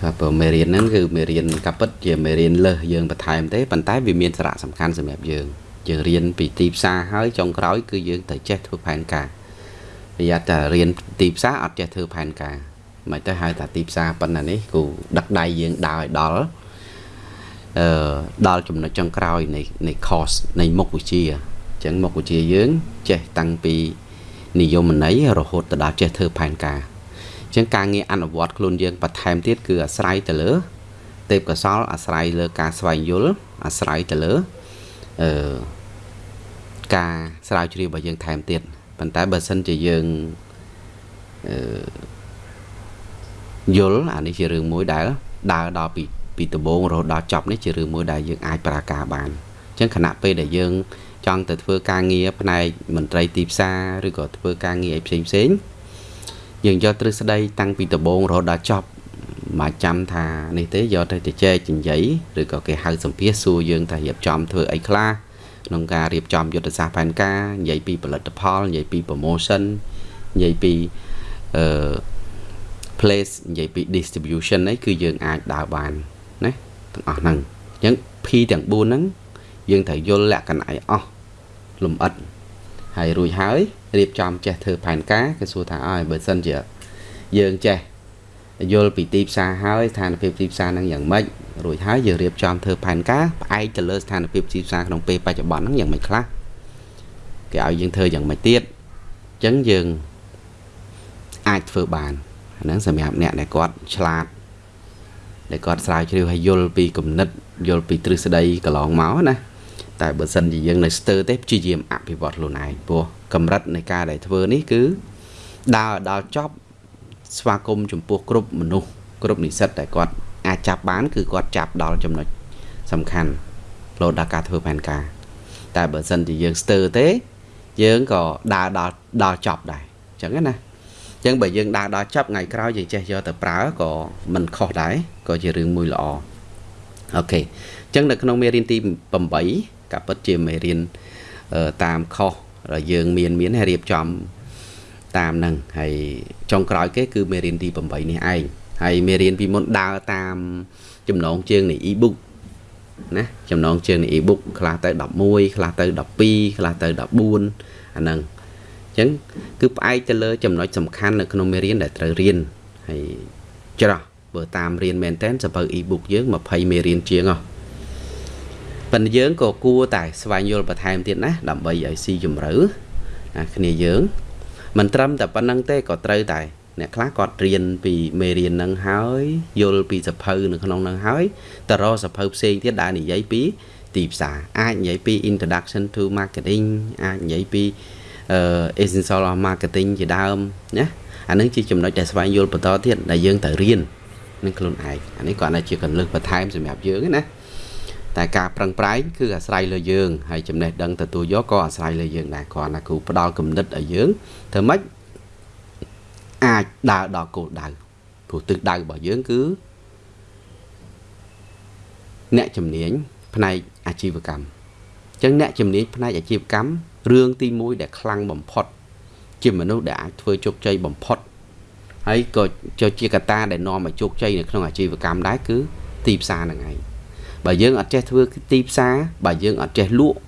បាទព្រោះមេរៀនហ្នឹងគឺមេរៀនកាពិតជាមេរៀនលើសយើងបន្ថែមទេប៉ុន្តែវាមានសារៈសំខាន់សម្រាប់យើងយើងរៀនពីទីផ្សារហើយចុងក្រោយគឺយើងត្រូវចេះធ្វើផែនការប្រយ័ត្នតែរៀនទីផ្សារអត់ចេះធ្វើផែនការមិនទៅហៅថាទីផ្សារប៉ុណ្ណានេះគូដឹកដៃយើងដើរឲ្យដល់អឺដល់ចំណុចចុងក្រោយនៃនៃ course នៃមុខវិជ្ជាអញ្ចឹងមុខវិជ្ជាយើងចេះតាំងពីនិយមន័យរហូតទៅដល់ចេះធ្វើផែនការអញ្ចឹងការងារអនុវត្តខ្លួនយើងបន្ថែមទៀតគឺអាស្រ័យទៅលើទេពកោសលអាស្រ័យលើការស្វែងយល់អាស្រ័យទៅលើអឺការស្រាវជ្រាវរបស់យើងថែមទៀតប៉ុន្តែបើសិនជាយើងអឺយល់អានេះជារឿងមួយដែលដើរដល់ពីពីដំបូងរហូតដល់ចប់នេះជារឿងមួយដែលយើងអាចប្រាការបានអញ្ចឹងខណៈពេលដែលយើង ចង់ទៅធ្វើការងារផ្នែកមន្ត្រីទីផ្សារឬក៏ធ្វើការងារអីផ្សេងផ្សេង យើងយកទ្រឹស្ដីតាំងពីដំបូងរហូតដល់ចប់មកចាំថានេះទេយកទៅទៅចែកចិញ្ចៃឬក៏គេហៅសម្ភាសសួរយើងថារៀបចំធ្វើអីខ្លះក្នុងការរៀបចំយុទ្ធសាស្ត្រផែនការនិយាយពីផលិតផលនិយាយពី promotion និយាយពីអឺ place និយាយពី distribution នេះគឺយើងអាចដើរបានណាទាំងអស់ហ្នឹងអញ្ចឹង P ទាំង4ហ្នឹងយើងត្រូវយល់លក្ខណៈឲ្យអស់លំអិត ហើយរួចហើយរៀបចំចេះធ្វើផែនការគេសួរថាអើបើសិនជាយើងចេះយល់ពីទីផ្សារហើយស្ថានភាពទីផ្សារហ្នឹងយ៉ាងម៉េចរួចហើយយើងរៀបចំធ្វើផែនការផ្អែកទៅលើស្ថានភាពទីផ្សារក្នុងពេលបច្ចុប្បន្នហ្នឹងយ៉ាងម៉េចខ្លះគេឲ្យយើងធ្វើយ៉ាងម៉េចទៀតអញ្ចឹងយើងអាចធ្វើបានហ្នឹងសម្រាប់អ្នកដែលគាត់ឆ្លាតដែលគាត់ស្រាវជ្រាវហើយយល់ពីគំនិតយល់ពីទ្រឹស្ដីកន្លងមកណា តែបើសិនជាយើងនៅស្ទើរទេព្យាយាមអភិវឌ្ឍខ្លួនឯងព្រោះកម្រិតនៃការដែលធ្វើនេះគឺដើរដល់ចប់ស្វាគមន៍ចំពោះគ្រប់មនុស្សគ្រប់និស្សិតដែលគាត់អាចចាប់បាន គឺគាត់ចាប់ដល់ចំណុចសំខាន់ផ្លោតដល់ការធ្វើផែនការ តែបើសិនជាយើងស្ទើរទេ យើងក៏ដើរដល់ដល់ចប់ដែរអញ្ចឹងណាអញ្ចឹងបើយើងដើរដល់ចប់ថ្ងៃក្រោយយើងចេះយកទៅប្រើក៏មិនខុសដែរក៏ជារឿងមួយល្អអូខេអញ្ចឹងនៅក្នុងមេរៀនទី8 ក៏ពិតជាមេរៀនតាមខុសយើងមានមានរៀបចំតាមនឹងហើយចុងក្រោយគេគឺមេរៀនទី8នេះឯងហើយមេរៀនពីមុនដើរតាមចំណងជើងនៃ e-book ណាចំណងជើងនៃ e-book ខ្លះទៅ11ខ្លះទៅ12ខ្លះទៅ14អាហ្នឹងអញ្ចឹងគឺផ្អែកទៅលើចំណុចសំខាន់នៅក្នុងមេរៀនដែលត្រូវរៀនហើយច្រោះបើតាមរៀនមែនតើសភៅ e-book យើង20មេរៀនជាងហ៎ ប៉ុន្តែយើងក៏គួរតែស្វែងយល់បន្ថែមទៀតណាដើម្បីឲ្យស៊ីជម្រៅណាគ្នាយើងមិនត្រឹមតែប៉ុណ្្នឹងទេក៏ត្រូវតែអ្នកខ្លះគាត់រៀនពីមេរៀននឹងហើយយល់ពីសភៅនៅក្នុងនឹងហើយតរសភៅផ្សេងទៀតដែលនិយាយពីទីផ្សារអាចនិយាយពី introduction to marketing អាចនិយាយពី essential of marketing ជាដើមណាអានឹងជាចំណុចដែលស្វែងយល់បន្តទៀតដែលយើងត្រូវរៀននឹងខ្លួនឯងអានេះគាត់អាចជាកលឹះបន្ថែមសម្រាប់យើងណា តែការប្រឹងប្រែងគឺអាស្រ័យលើយើងហើយចំណេះដឹងទទួលយកក៏អាស្រ័យលើយើងដែរគ្រាន់តែគ្រូផ្ដល់គំនិតឲ្យយើងធ្វើម៉េចអាចដើរដល់គោលដៅព្រោះទិសដៅរបស់យើងគឺអ្នកជំនាញផ្នែកអាជីវកម្មអញ្ចឹងអ្នកជំនាញផ្នែកអាជីវកម្មរឿងទី1ដែលខ្លាំងបំផុត ជាមនុស្សដែលអាចធ្វើជោគជ័យបំផុតហើយក៏ជាកត្តាដែលនាំឲ្យជោគជ័យនៅក្នុងអាជីវកម្មដែរគឺទីផ្សារហ្នឹងឯង បើយើងអត់ចេះធ្វើទីផ្សារបើយើងអត់ចេះលក់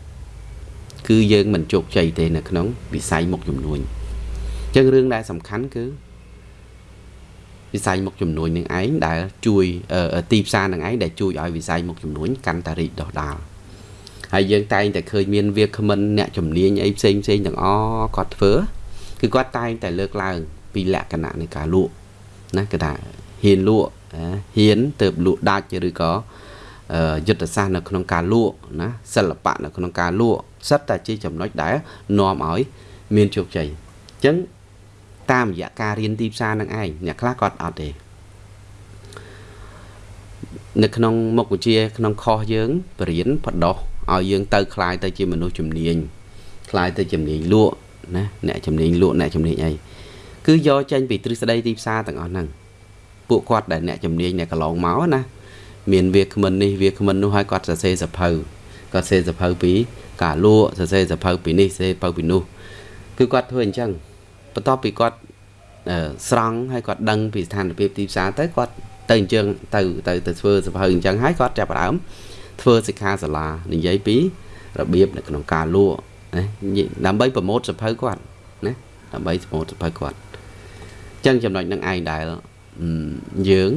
គឺយើងមិនជោគជ័យទេនៅក្នុងវិស័យមុខជំនួញអញ្ចឹងរឿងដែលសំខាន់គឺវិស័យមុខជំនួញនឹងឯងដែលជួយទីផ្សារនឹងឯងដែលជួយឲ្យវិស័យមុខជំនួញកាន់តែរីកដុះដាលហើយយើងតែងតែឃើញមានវាគ្មិនអ្នកជំនាញអីផ្សេងផ្សេងទាំងអគាត់ធ្វើគឺគាត់តែងតែលើកឡើង ពីលក្ខណៈនៃការលក់ណាគេថាហ៊ានលក់ហ៊ានទៅលក់ដាច់ឬក៏ យុទ្ធសាស្ត្រនៅក្នុងការលក់ណាសិល្បៈនៅក្នុងការលក់សិតតែជាចំណុចដែលនាំឲ្យមានជោគជ័យអញ្ចឹងតាមរយៈការរៀនទីផ្សារនឹងឯងអ្នកខ្លះគាត់អត់ទេនៅក្នុងមុខវិជ្ជាក្នុងខុសយើងបរៀនបដោះឲ្យយើងទៅคลายទៅជាមនុស្សជំនាញคลายទៅជំនាញលក់ណាអ្នកជំនាញលក់អ្នកជំនាញអីគឺយកចេញពីទ្រឹស្ដីទីផ្សារទាំងអស់ហ្នឹងពួកគាត់ដែលអ្នកជំនាញអ្នកកន្លងមកណា មានវាគ្មិននេះវាគ្មិននោះហើយគាត់សរសេរសភៅគាត់សរសេរសភៅពីការលក់សរសេរសភៅពីនេះសរសេរសភៅពីនោះគឺគាត់ធ្វើអញ្ចឹងបន្ទាប់ពីគាត់ស្រង់ហើយគាត់ដឹងពីស្ថានភាពទីផ្សារទៅគាត់ទៅអញ្ចឹងទៅទៅទៅធ្វើសភៅអញ្ចឹងហើយគាត់ចាប់ផ្ដើមធ្វើសិក្ខាសាលានិយាយពីរបៀបនៅក្នុងការលក់ណាដើម្បីប្រម៉ូទសភៅគាត់ណាដើម្បីប្រម៉ូទសភៅគាត់អញ្ចឹងចំណុចនឹងឯងដែលយើង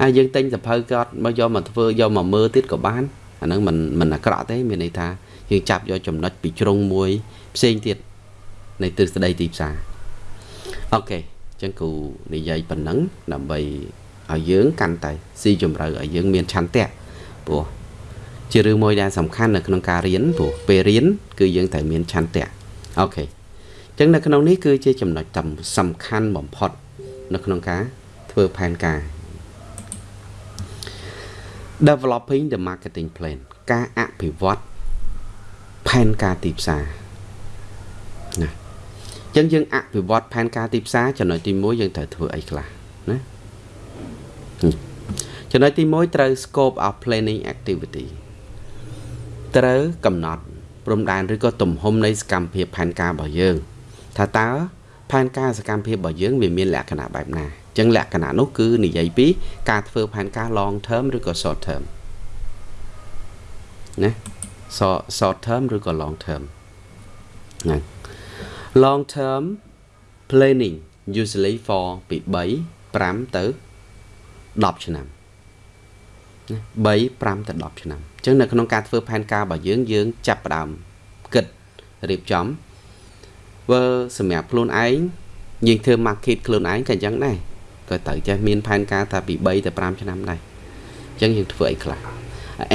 ហើយយើងទិញសៀវភៅគាត់មកយកមកធ្វើយកមកមើលទៀតក៏បានអាហ្នឹងមិនមិនអាក្រក់ទេមានន័យថាយើងចាប់យកចំណុចពីជ្រុងមួយផ្សេងទៀតនៃទ្រឹស្ដីទីផ្សារ okay អញ្ចឹងគ្រូនិយាយប៉ុណ្ណឹងដើម្បីឲ្យយើងកាន់តែស៊ីជម្រៅឲ្យយើងមានឆន្ទៈព្រោះជារឿងមួយដែលសំខាន់នៅក្នុងការរៀនព្រោះពេលរៀនគឺយើងត្រូវមានឆន្ទៈ okay អញ្ចឹងនៅក្នុងនេះគឺជាចំណុចសំខាន់បំផុត នៅក្នុងការធ្វើផែនការ developing the marketing plan ការអភិវឌ្ឍផែនការទីផ្សារណាអញ្ចឹងយើងអភិវឌ្ឍផែនការទីផ្សារចំណុចទី1យើងត្រូវធ្វើអីខ្លះណាចំណុចទី1ត្រូវ scope of planning activity ត្រូវកំណត់ព្រំដែនឬក៏ទំហំនៃសកម្មភាពផែនការរបស់យើង ថាតើផែនការសកម្មភាពរបស់យើងវាមានលក្ខណៈបែបណាអញ្ចឹងលក្ខណៈនោះគឺនិយាយពីការធ្វើផែនការ long term ឬក៏ short term ណា short term ឬក៏ long term ណា long term planning usually for ពី3 5ទៅ10ឆ្នាំណា3 5ទៅ10ឆ្នាំអញ្ចឹងនៅក្នុងការធ្វើផែនការរបស់យើងយើងចាប់ផ្ដើមគិតរៀបចំធ្វើសម្រាប់ខ្លួនឯងយើងធ្វើ market ខ្លួនឯងក៏អញ្ចឹងដែរ ក៏ត្រូវចេះមានផែនការថាពី3ទៅ5ឆ្នាំដែរអញ្ចឹងយើងធ្វើអីខ្លះ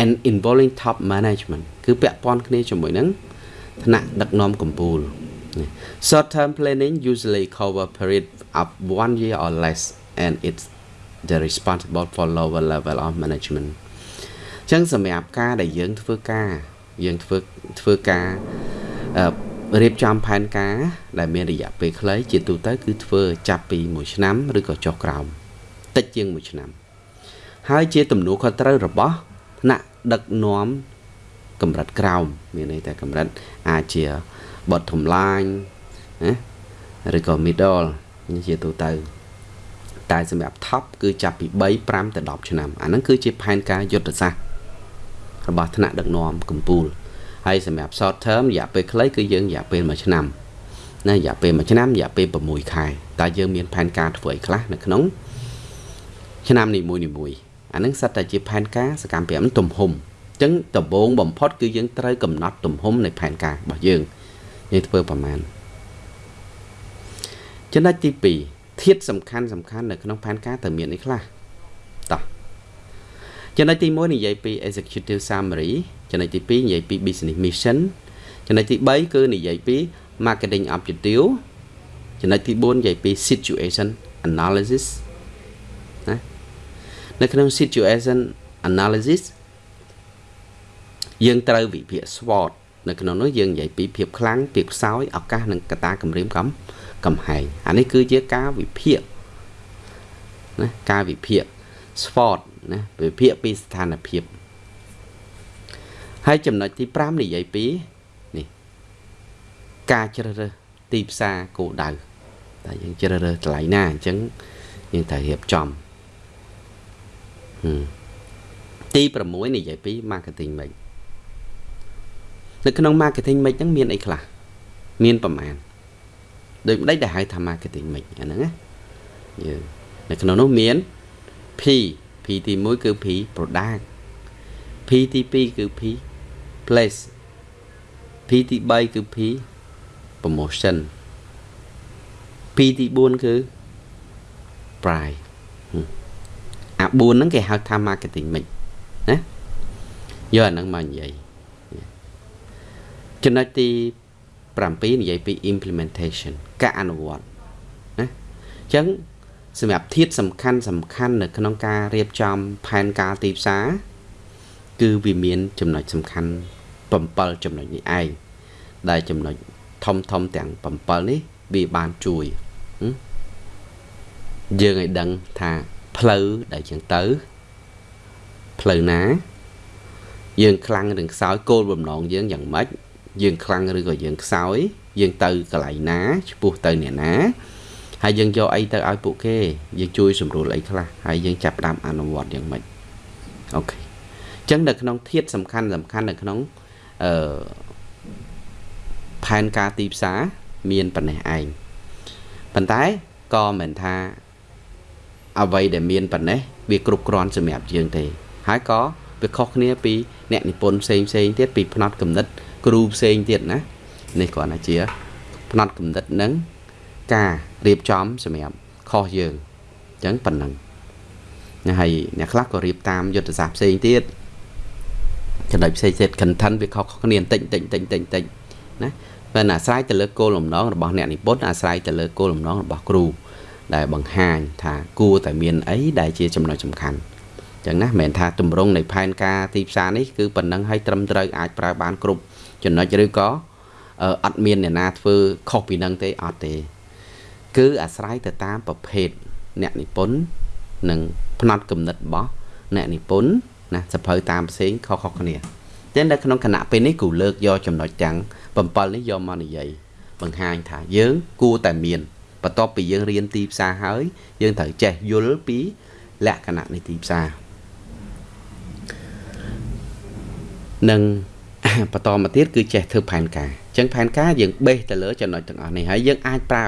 and involving top management គឺពាក់ព័ន្ធគ្នាជាមួយនឹងថ្នាក់ដឹកនាំកម្ពុជា short term planning usually cover period of one year or less and it's the responsible for lower level of management អញ្ចឹងសម្រាប់ការដែលយើងធ្វើការយើងធ្វើធ្វើការ រៀបចំផែនការដែលមានរយៈពេលខ្លីជាទូទៅគឺធ្វើចាប់ពី1ឆ្នាំឬក៏ចុះក្រោមតិចជាង1ឆ្នាំ ហើយជាទំនួលខុសត្រូវរបស់ថ្នាក់ដឹកនាំកម្រិតក្រោមមានន័យថាកម្រិតអាចជា bottom line ណាឬក៏ middle នេះជាទូទៅ តែសម្រាប់ top គឺចាប់ពី3 5ទៅ10ឆ្នាំអាហ្នឹងគឺជាផែនការយុទ្ធសាស្ត្ររបស់ថ្នាក់ដឹកនាំកម្ពុជា ហើយសម្រាប់ short term រយៈពេលខ្លីគឺយើងរយៈពេល1ឆ្នាំណារយៈពេល1ឆ្នាំរយៈពេល6ខែតើយើងមានផែនការធ្វើអីខ្លះនៅក្នុងឆ្នាំនីមួយៗអានឹងសិតតែជាផែនការសកម្មភាពទំហំអញ្ចឹងដំបូងបំផុតគឺយើងត្រូវកំណត់ទំហំនៃផែនការរបស់យើងយើងធ្វើប្រមាណចំណុចទី2ធាតុសំខាន់សំខាន់នៅក្នុងផែនការតើមានអីខ្លះតោះចំណុចទី1និយាយពី executive summary ចំណុចទី2និយាយពី business mission ចំណុចទី3គឺនិយាយពី marketing objective ចំណុចទី4និយាយពី situation analysis ណានៅក្នុង situation analysis យើងត្រូវវិភាគ SWOT នៅក្នុងនោះយើងនិយាយពីភាពខ្លាំងភាពខ្សោយឱកាសនិងកត្តាគម្រាមកំកំហែងអានេះគឺជាការវិភាគណាការវិភាគ SWOT ណាវិភាគពីស្ថានភាព ហើយចំណុចទី5និយាយពីនេះការជ្រើសរើសទីផ្សារគោលដៅតែយើងជ្រើសរើសកន្លែងណាអញ្ចឹងយើងត្រូវរៀបចំទី6និយាយពី marketing mix នៅក្នុង marketing mix ហ្នឹងមានអីខ្លះមានប្រមាណដូចម្ដេចដែលហៅថា marketing mix អាហ្នឹងណាយើងនៅក្នុងនោះមាន P P ទី1គឺ P product P ទី2គឺ P place P ទី3គឺ P promotion P ទី4គឺ price អា4ហ្នឹងគេហៅថា marketing mix ណាយកអាហ្នឹងមកនិយាយចំណុចទី7និយាយពី implementation ការអនុវត្តណាអញ្ចឹងសម្រាប់ធាតសំខាន់សំខាន់នៅក្នុងការរៀបចំផែនការទីផ្សារគឺវាមានចំណុចសំខាន់ 7ចំណុចនេះឯងដែលចំណុចធំធំទាំង7នេះវាបានជួយយើងឲ្យដឹងថាផ្លូវដែលយើងទៅផ្លូវណា យើងខ្លាំងឬខ្សោយគោលបំណងយើងយ៉ាងម៉េចយើងខ្លាំងឬក៏យើងខ្សោយ យើងទៅកន្លែងណាឈ្មោះទៅអ្នកណាហើយយើងយកអីទៅឲ្យពួកគេយើងជួយសម្រួលអីខ្លះហើយយើងចាប់ផ្ដើមអនុវត្តយ៉ាងម៉េចអូខេអញ្ចឹងនៅក្នុងធាតសំខាន់សំខាន់នៅក្នុង អឺផែនការទីផ្សារមានប៉ុណ្ណេះឯងប៉ុន្តែក៏មិនថាអ្វីដែលមានប៉ុណ្ណេះវាគ្រប់គ្រាន់សម្រាប់យើងទេ ហើយក៏វាខុសគ្នាពីអ្នកនិពន្ធផ្សេងផ្សេងទៀតពីផ្នត់កំណត់គ្រូផ្សេងទៀតណានេះគ្រាន់តែជាផ្នត់កំណត់នឹងការរៀបចំសម្រាប់ខុសយើងអញ្ចឹងប៉ុណ្ណឹងណាហើយអ្នកខ្លះក៏រៀបតាមយុទ្ធសាស្ត្រផ្សេងទៀត ចំណុចផ្សេងទៀត content វាខុសគ្នាបន្តិចបន្តិចបន្តិចបន្តិចណាប៉ុន្តែអាស្រ័យទៅលើគោលបំណងរបស់អ្នកនិពន្ធអាស្រ័យទៅលើគោលបំណងរបស់គ្រូ ដែលបង្ហាញថាគួរតែមានអីដែលជាចំណុចសំខាន់ចឹងណាមិនមែនថាទម្រង់នៃផែនការទីផ្សារនេះគឺប៉ុណ្ណឹងឲ្យត្រឹមត្រូវអាចប្រើបានគ្រប់ចំណុចឬក៏អត់មានអ្នកណាធ្វើខុសពីនឹងទេអត់ទេ គឺអាស្រ័យទៅតាមប្រភេទអ្នកនិពន្ធនិងផ្នត់គំនិតរបស់អ្នកនិពន្ធ ណាសភៅតាមផ្សេងខុសៗគ្នាតែនៅក្នុងគណៈពេលនេះគូលើកយកចំណុចទាំង7នេះយកមកនិយាយបង្ហាញថាយើងគួរតែមានបន្ទាប់ពីយើងរៀនទីផ្សារហើយ យើងត្រូវចេះយល់ពីលក្ខណៈនៃទីផ្សារនិងបន្តមកទៀតគឺចេះធ្វើផែនការអញ្ចឹងផែនការយើងបេសទៅលើចំណុចទាំងអស់នេះហើយយើងអាចប្រើ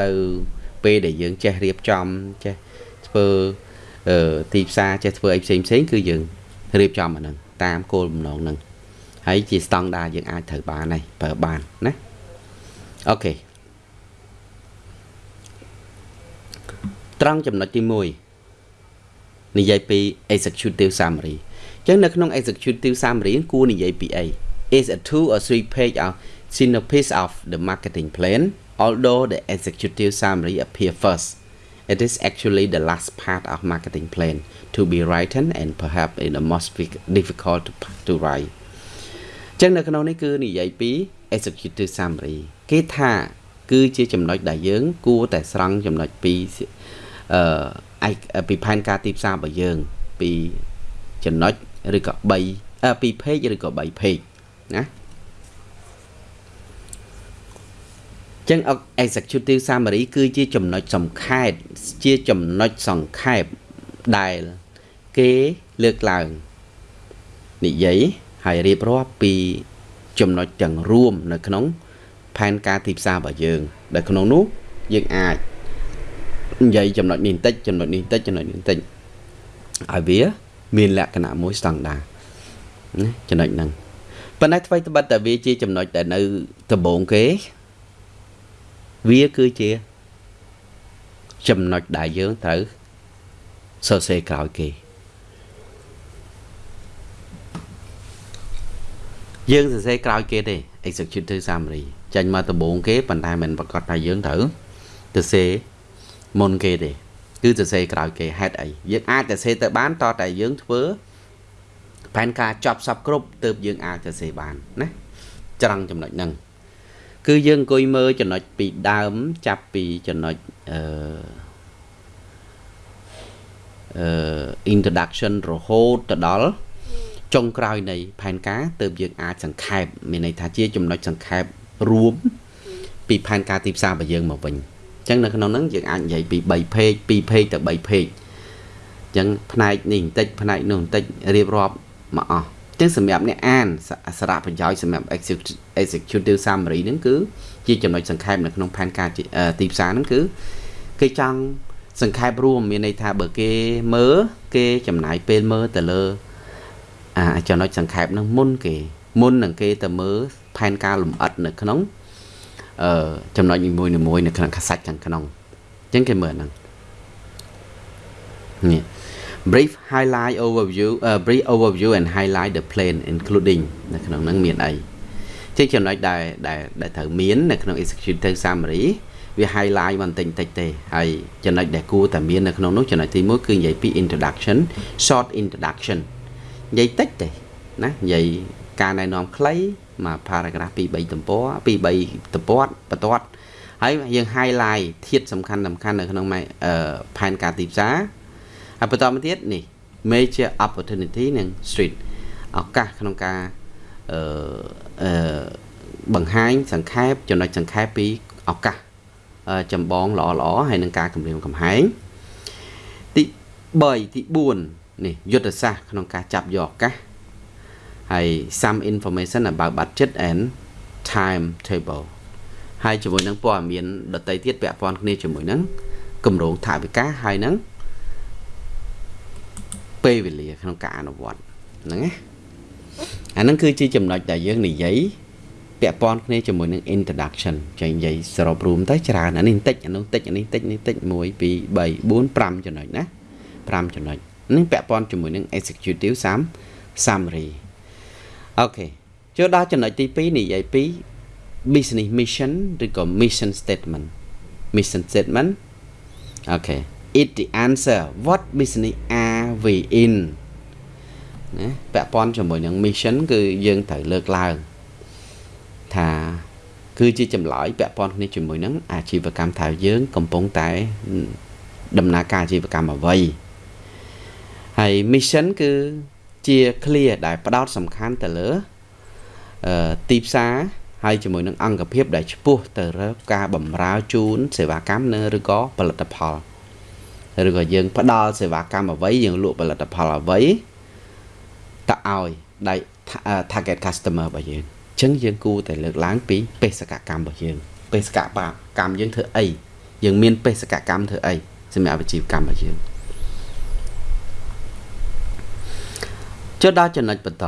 ទៅពេលដែលយើងចេះរៀបចំចេះធ្វើ ទីផ្សារចេះធ្វើអីផ្សេងផ្សេងគឺយើងរៀបចំអាហ្នឹងតាមគោលបំណងហ្នឹងហើយជាស្តង់ដារយើងអាចត្រូវបានហើយប្រើបានណាអូខេត្រង់ចំណុចទី1និយាយពី executive summary ចឹងនៅក្នុង executive summary គួរនិយាយពីអី is a two or three page of synopsis of the marketing plan although the executive summary appear first it is actually the last part of marketing plan to be written and perhaps in the most difficult to, to write ចឹងនៅក្នុងនេះគឺនិយាយពី executive summary គេថា គឺជាចំណុចដែលយើង គួរតែស្រង់ចំណុចពីអឺពីផែនការទីផ្សាររបស់យើង ពីចំណុចឬក៏3 2 page ឬក៏3 page ណា ចឹង executive summary គឺជាចំណុចសំខេបជាចំណុចសង្ខេបដែល គេលើកឡើងនិយាយហើយរៀបរាប់ពី ចំណុចទាំងរួម នៅក្នុង ផែនការទីផ្សាររបស់យើង ដែលក្នុងនោះយើងអាចនិយាយចំណុចនេះបន្តិចចំណុចនេះបន្តិចចំណុចនេះបន្តិចឲ្យវា មានលក្ខណៈមួយស្តង់ដារណាចំណុចហ្នឹងប៉ុន្តែថ្មីត្បិតតែវាជាចំណុចដែលនៅដំបូងគេ វាគឺជាចំណុចដែលយើងត្រូវសរសេរក្រោយគេយើងសរសេរក្រោយគេទេ executive summary ចាញ់មកដំបូងគេប៉ុន្តែមិនប្រកាសថាយើងត្រូវសរសេរមុនគេទេគឺសរសេរក្រោយគេហេតុអីយើងអាចសរសេរទៅបានតតែយើងធ្វើផែនការចប់សពគ្រប់ទើបយើងអាចសរសេរបានណាច្រងចំណុចហ្នឹង គឺយើងអង្គុយមើលចំណុចពីដើមចាប់ពីចំណុចអឺអឺ introduction រហូតទៅដល់ចុងក្រោយនៃផែនការទើបយើងអាចសង្ខេបមានន័យថាជាចំណុចសង្ខេបរួមពីផែនការទីផ្សាររបស់យើងមកវិញចឹងនៅក្នុងហ្នឹងយើងអាចនិយាយពី3 page 2 page ទៅ3 page ចឹងផ្នែកនេះបន្តិចផ្នែកនោះបន្តិចរៀបរាប់មកអស់ ចឹងសម្រាប់អ្នកអានសារៈប្រយោជន៍សម្រាប់ executive summary ហ្នឹងគឺជាចំណុចសង្ខេបនៅក្នុងផែនការទីផ្សារហ្នឹងគឺគេចង់សង្ខេបរួមមានន័យថាបើគេមើលគេចំណាយពេលមើលទៅលើអាចំណុចសង្ខេបហ្នឹងមុនគេមុននឹងគេទៅមើលផែនការលំអិតនៅក្នុងអឺចំណុចនីមួយៗនៅក្នុងខាសាច់ខាងក្នុងអញ្ចឹងគេមើលហ្នឹងនេះ brief highlight overview uh, brief overview and highlight the plan including នៅក្នុងហ្នឹងមានអីជាចំណុចដែលដែលដែលត្រូវមាននៅក្នុង executive summary វា highlight បន្តិចតិចទេហើយចំណុចដែលគួរតែមាននៅក្នុងនោះចំណុចទី1គឺនិយាយពី introduction short introduction និយាយតិចទេណានិយាយការណែនាំខ្លីមក paragraph 2 3ទំព័រ2 3ទំព័របន្ទាត់ហើយយើង highlight ធាតសំខាន់សំខាន់នៅក្នុងផែនការទីផ្សារ ហើយបន្តមកទៀតនេះ major opportunity និង street ឱកាសក្នុងការអឺអឺបង្ហាញសង្ខេបចំណុចសង្ខេបពីឱកាសចម្បងល្អល្អហើយនឹងការគម្រាមកំហែងទី3ទី4នេះយុទ្ធសាស្ត្រក្នុងការចាប់យកឱកាសហើយ some information about budget and time table ហើយជាមួយនឹងព័ត៌មានដតីទៀតពាក់ព័ន្ធគ្នាជាមួយនឹងគម្រោងថវិកាហើយនឹង ពេលវេលាក្នុងការអនុវត្តហ្នឹងណាអាហ្នឹងគឺជាចំណុចដែលយើងនិយាយពាក់ព័ន្ធគ្នាជាមួយនឹង introduction ចេញនិយាយសរុបរួមទៅច្រើនអានេះបន្តិចអានោះបន្តិចអានេះបន្តិចនេះបន្តិច1 2 3 4 5ចំណុចណា5ចំណុចនេះពាក់ព័ន្ធជាមួយនឹង executive sum summary អូខេចូលដល់ចំណុចទី2និយាយពី business mission ឬក៏ mission statement mission statement អូខេ it the answer what business are we in ណាពាក់ព័ន្ធជាមួយនឹង mission គឺយើងត្រូវលើកឡើងថាគឺជាចម្លើយពាក់ព័ន្ធគ្នាជាមួយនឹងអាជីវកម្មថាយើងកំពុងតែដំណើរការអាជីវកម្មអ្វីហើយ mission គឺជា clear ដែលផ្ដោតសំខាន់ទៅលើអឺទីផ្សារហើយជាមួយនឹងអង្គភាពដែលឆ្ពោះទៅរកការបម្រើជូនសេវាកម្មនៅឬក៏ផលិតផល ឬក៏យើងផ្ដល់សេវាកម្មអ្វីយើងលក់ផលិតផលអ្វីទៅឲ្យដៃ target customer របស់យើងអញ្ចឹងយើងគួរតែលើកឡើងពីបេសកកម្មរបស់យើងបេសកកម្មយើងធ្វើអីយើងមានបេសកកម្មធ្វើអីសម្រាប់អាជីវកម្មរបស់យើងចុះដល់ចំណុចបន្ត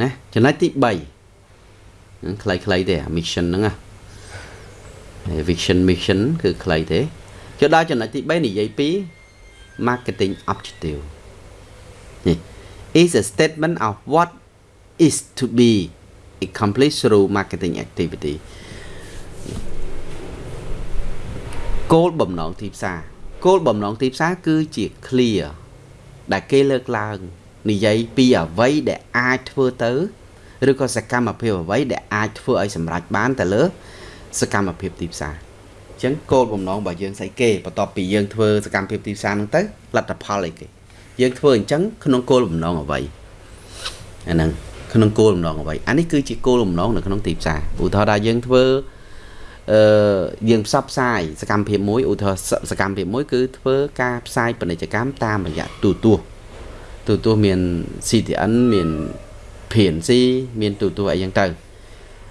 ណាចំណុចទី3ហ្នឹងខ្លីៗទេអា mission ហ្នឹងណា vision mission គឺខ្លីទេ ចុះដល់ចំណុចទី3និយាយពី marketing objective នេះ is a statement of what is to be accomplished through marketing activity គោលបំណងទីផ្សារគោលបំណងទីផ្សារគឺជា clear ដែលគេលើកឡើងនិយាយពីអ្វីដែលអាចធ្វើទៅឬក៏សកម្មភាពអ្វីដែលអាចធ្វើឲ្យសម្រេចបានទៅលើ សកម្មភាពទីផ្សារអញ្ចឹងគោលបំណងរបស់យើងស្អីគេបន្ទាប់ពីយើងធ្វើសកម្មភាពទីផ្សារហ្នឹងទៅលទ្ធផលអីគេយើងធ្វើអញ្ចឹងក្នុងគោលបំណងអ្វីអាហ្នឹងក្នុងគោលបំណងអ្វីអានេះគឺជាគោលបំណងនៅក្នុងទីផ្សារឧទាហរណ៍ថាយើងធ្វើអឺយើងផ្សព្វផ្សាយសកម្មភាពមួយឧទាហរណ៍សកម្មភាពមួយគឺធ្វើការផ្សាយពាណិជ្ជកម្មតាមរយៈទូទស្សន៍ទូទស្សន៍មាន CTN មាន PNC មានទូទស្សន៍អីចឹងទៅ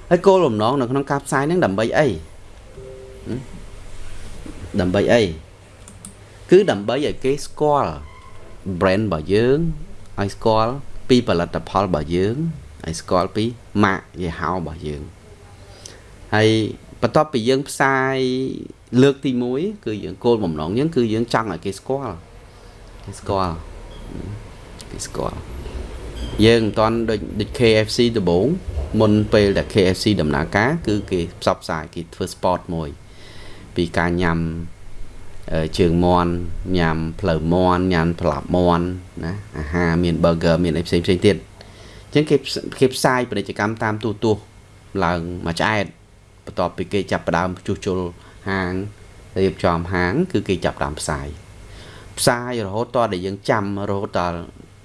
ហើយគោលបំណងនៅក្នុងការផ្សាយហ្នឹងដើម្បីអី ដើម្បីអីគឺដើម្បីឲ្យគេស្គាល់ brand របស់យើងឲ្យស្គាល់ពីផលិតផលរបស់យើងឲ្យស្គាល់ពីម៉ាកយីហោរបស់យើងហើយបន្ទាប់ពីយើងផ្សាយលើកទី1គឺយើងគោលបំណងយើងគឺយើងចង់ឲ្យគេស្គាល់គេស្គាល់គេស្គាល់យើងមិនតាន់ដូចដូច KFC ដំបូងមុនពេលដែល KFC ដំណើរការ គឺគេផ្សព្វផ្សាយគេធ្វើ sport មួយ ពីការញ៉ាំជើងមន់ញ៉ាំផ្លូវមន់ញ៉ាំផ្លាប់មន់ណាអាហារមាន burger មានអីផ្សេងផ្សេងទៀតអញ្ចឹងគេគេផ្សាយពាណិជ្ជកម្មតាមទូទស្សន៍ឡើងមួយឆ្អែតបន្ទាប់ពីគេចាប់ផ្ដើមជួសជុលហាងរៀបចំហាង គឺគេចាប់ផ្ដើមផ្សាយផ្សាយរហូតតដល់យើងចាំរហូតដល់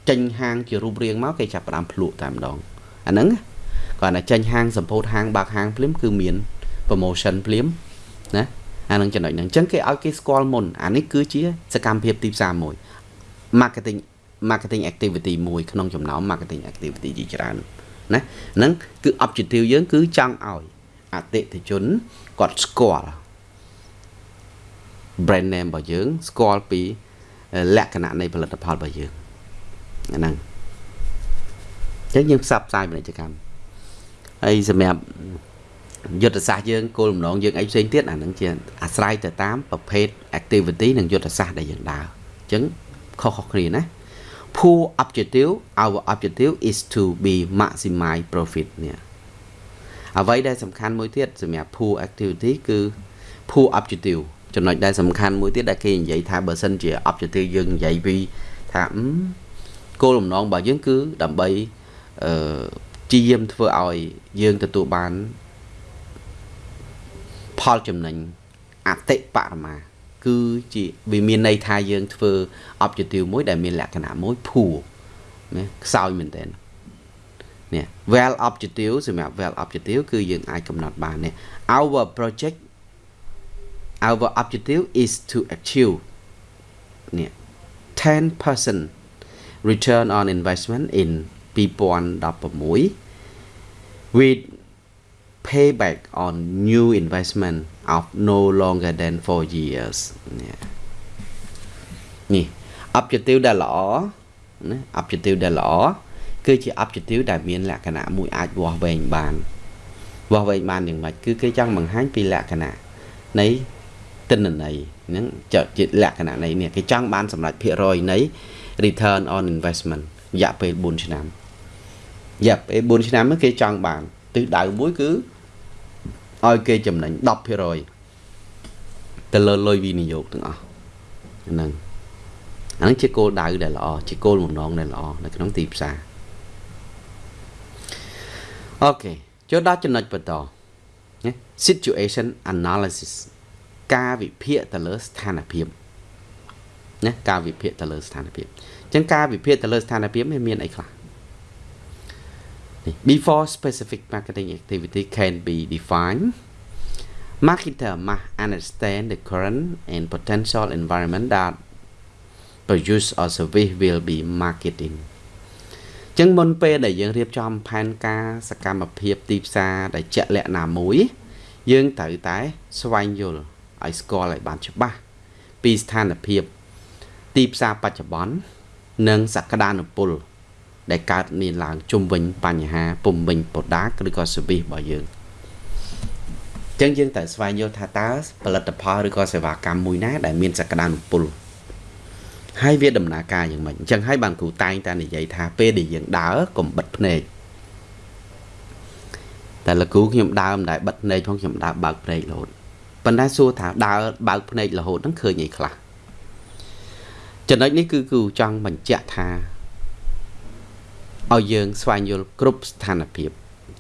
ចេញហាងជារូបរាងមកគេចាប់ផ្ដើមភ្លក់តែម្ដងអាហ្នឹងគាត់តែចេញហាងសម្ពោធហាងបើកហាងភ្លាមគឺមាន promotion ភ្លាមណា អានឹងចំណុចហ្នឹងអញ្ចឹងគេឲ្យគេស្គាល់មុនអានេះគឺជាសកម្មភាពទីផ្សារមួយ marketing marketing activity មួយក្នុងចំណោម marketing activity ជាច្រើនណាហ្នឹងគឺ objective យើងគឺចង់ឲ្យអតិថិជនគាត់ស្គាល់ brand name របស់យើង ស្គាល់ពីលក្ខណៈនៃផលិតផលរបស់យើងហ្នឹងអញ្ចឹងយើងផ្សព្វផ្សាយពាណិជ្ជកម្មហើយសម្រាប់ យុទ្ធសាស្ត្រយើងគោលបំណងយើងអីផ្សេងទៀតអានឹងជាអាស្រ័យទៅតាមប្រភេទ activity និងយុទ្ធសាស្ត្រដែលយើងដើរអញ្ចឹងខុសៗគ្នាណា pool objective our objective is to be maximize profit នេះអ្វីដែលសំខាន់មួយទៀតសម្រាប់ pool activity គឺ pool objective ចំណុចដែលសំខាន់មួយទៀតដែលគេនិយាយថាបើសិនជា objective យើងនិយាយពីថាគោលបំណងរបស់យើងគឺដើម្បីអឺជាយាមធ្វើឲ្យយើងទទួលបាន ផលចំណេញអតិបរមា គឺជាវាមានន័យថាយើងធ្វើ objective មួយដែលមានលក្ខណៈមួយភួរណាខ្សោយមែនតើនេះ well objective សម្រាប់ well objective គឺយើងអាចកំណត់បាននេះ our project our objective is to achieve នេះ10% return on investment in 2016 with payback on new investment of no longer than 4 years នេះនេះ objective ដែលល្អណា objective ដែលល្អគឺជា objective ដែលមានលក្ខណៈមួយអាចវាស់វែងបានវាស់វែងបានយ៉ាងម៉េចគឺគេចង់បង្ហាញពីលក្ខណៈនៃទិន្នន័យហ្នឹងជាលក្ខណៈនៃនេះគេចង់បានសម្រាប់ភាគរយនៃ return on investment រយៈពេល4ឆ្នាំរយៈពេល4ឆ្នាំគេចង់បាន ទិសដៅមួយគឺឲ្យគេចំណេញ10%ទៅលើលុយវិនិយោគទាំងអស់ហ្នឹងអានឹងជាគោលដៅដែលល្អជាគោលបំណងដែលល្អនៅក្នុងទីផ្សារអូខេចូលដល់ចំណុចបន្តណា situation analysis ការវិភាគទៅលើស្ថានភាពណាការវិភាគទៅលើស្ថានភាពអញ្ចឹងការវិភាគទៅលើស្ថានភាពមានអីខ្លះ before specific marketing activity can be defined marketer must understand the current and potential environment that produce or service will be marketing ចឹងមុនពេលដែលយើងរៀបចំផែនការសកម្មភាពទីផ្សារដែលជាក់លាក់ណាមួយ យើងត្រូវតែស្វែងយល់ឲ្យស្គាល់ឲ្យបានច្បាស់ពីស្ថានភាពទីផ្សារបច្ចុប្បន្ននិងសក្តានុពល ដែលកើតមានឡើងជុំវិញបញ្ហាពំវិញ product ឬក៏ service របស់យើងចឹងយើងត្រូវស្វែងយល់ថាតើផលិតផលឬក៏សេវាកម្មមួយណា ដែលមានសក្តានុពលហើយវាដំណើរការយ៉ាងម៉េចអញ្ចឹងហើយបានគ្រូតែងតែនិយាយថាពេលដែលយើងដើរកុំបិទភ្នែកតែលោកគ្រូខ្ញុំដើរមិនដែលបិទភ្នែកផងខ្ញុំដើរបើកភ្នែករហូតប៉ុន្តែសួរថាដើរបើកភ្នែករហូតហ្នឹងឃើញអីខ្លះចំណុចនេះគឺគ្រូចង់បញ្ជាក់ថា ឲ្យយើងស្វែងយល់គ្រប់ស្ថានភាព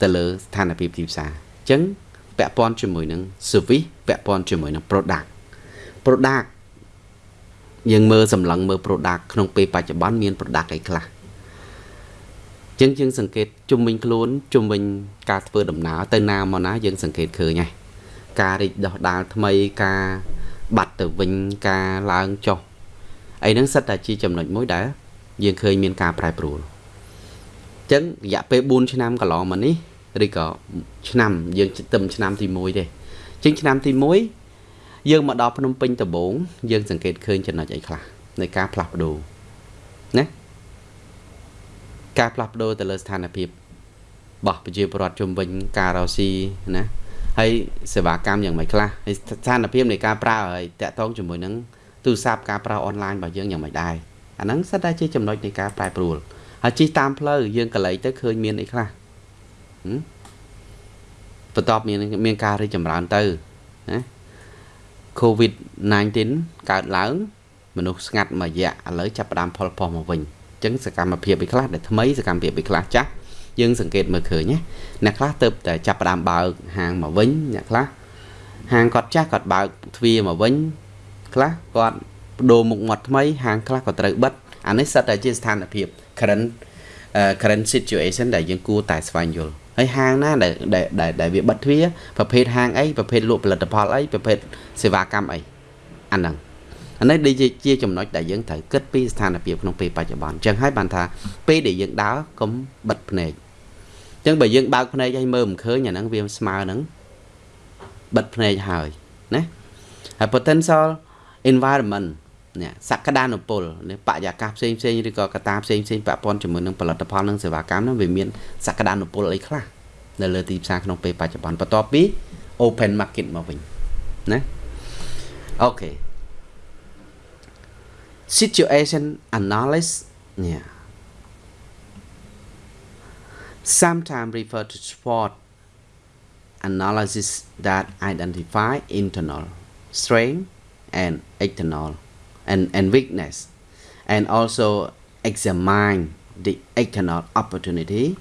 ទៅលើស្ថានភាពទីផ្សារអញ្ចឹងពាក់ព័ន្ធជាមួយនឹង service ពាក់ព័ន្ធជាមួយនឹង product product យើងមើលសម្លឹងមើល product ក្នុងពេលបច្ចុប្បន្នមាន product អីខ្លះចឹងយើងសង្កេតជុំវិញខ្លួនជុំវិញការធ្វើដំណើរទៅណាមកណាយើងសង្កេតឃើញហើយការរីកដុះដាលថ្មីការបាត់ទៅវិញការឡើងចុះអីហ្នឹងសិតតែជាចំណុចមួយដែលយើងឃើញមានការប្រែប្រួល ចឹងរយៈពេល4ឆ្នាំកន្លងមកនេះឬក៏ឆ្នាំយើងទៅឆ្នាំទី1ទេជាងឆ្នាំទី1យើងមកដល់ភ្នំពេញដំបូងយើងសង្កេតឃើញចំណុចអីខ្លះនៃការផ្លាស់ប្ដូរណាការផ្លាស់ប្ដូរទៅលើស្ថានភាពរបស់ប្រជាពលរដ្ឋជុំវិញការរកស៊ីណាហើយសេវាកម្មយ៉ាងម៉េចខ្លះហើយស្ថានភាពនៃការប្រើហើយតាក់ទងជាមួយនឹងទូរស័ព្ទការប្រើអនឡាញរបស់យើងយ៉ាងម៉េចដែរអាហ្នឹងសិតតែជាចំណុចនៃការប្រែប្រួល ហើយជិះតាមផ្លូវយើងកន្លែងទៅឃើញមានអីខ្លះបន្ទាប់មានមានការរីកចម្រើនទៅណា COVID-19 កើតឡើងមនុស្សស្ងាត់មួយរយៈឥឡូវចាប់ផ្ដើមផលផុសមកវិញអញ្ចឹងសកម្មភាពឯខ្លះដែលថ្មីសកម្មភាពឯខ្លះចាស់យើងសង្កេតមើលឃើញណាអ្នកខ្លះទៅតែចាប់ផ្ដើមបើកហាងមកវិញអ្នកខ្លះហាងគាត់ចាស់គាត់បើកទ្វារមកវិញខ្លះគាត់បដូរមុខមាត់ថ្មីហាងខ្លះក៏ត្រូវបិទអានេះសិតតែជាស្ថានភាព current current situation ដែលយើងគួរតែស្វែងយល់ហើយហាងណាដែលដែលដែលវាបិទទ្វារប្រភេទហាងអីប្រភេទលក់ផលិតផលអីប្រភេទសេវាកម្មអីអាហ្នឹងអានេះដូចជាចំណុចដែលយើងត្រូវគិតពីស្ថានភាពក្នុងពេលបច្ចុប្បន្នអញ្ចឹងហើយបានថាពេលដែលយើងដើរកុំបិទភ្នែកអញ្ចឹងបើយើងបើកភ្នែកឲ្យមើលមិនឃើញអាហ្នឹងវាស្មើនឹងបិទភ្នែកហើយណាហើយ potential environment នេះសក្តានុពលនេះបរិយាកាសផ្សេងផ្សេងឬក៏កត្តាផ្សេងផ្សេងពាក់ព័ន្ធជាមួយនឹងផលិតផលនិងសេវាកម្មនោះវាមានសក្តានុពលអីខ្លះនៅលើទីផ្សារក្នុងពេលបច្ចុប្បន្នបន្ទាប់ពី open market មកវិញណាអូខេ situation analysis នេះ sometimes refer to sport analysis that identify internal strength and external and, and weakness and also examine the external opportunity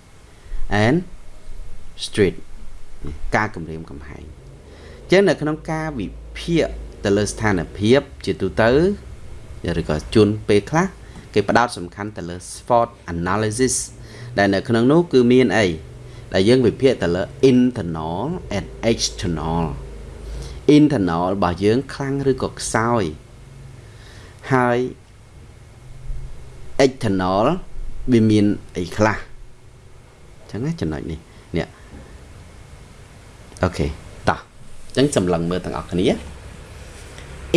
and street ការគម្រាមកំហែងចឹងនៅក្នុងការវិភាគទៅលើស្ថានភាពជាទូទៅឬក៏ជួនពេលខ្លះគេផ្ដោតសំខាន់ទៅលើ SWOT analysis ដែលនៅក្នុងនោះគឺមានអីដែលយើងវិភាគទៅលើ internal and external internal របស់យើងខ្លាំងឬក៏ខ្សោយ ហើយ external វាមានអីខ្លះអញ្ចឹងណាចំណុចនេះនេះអូខេតោះអញ្ចឹងសម្លឹងមើលទាំងអស់គ្នា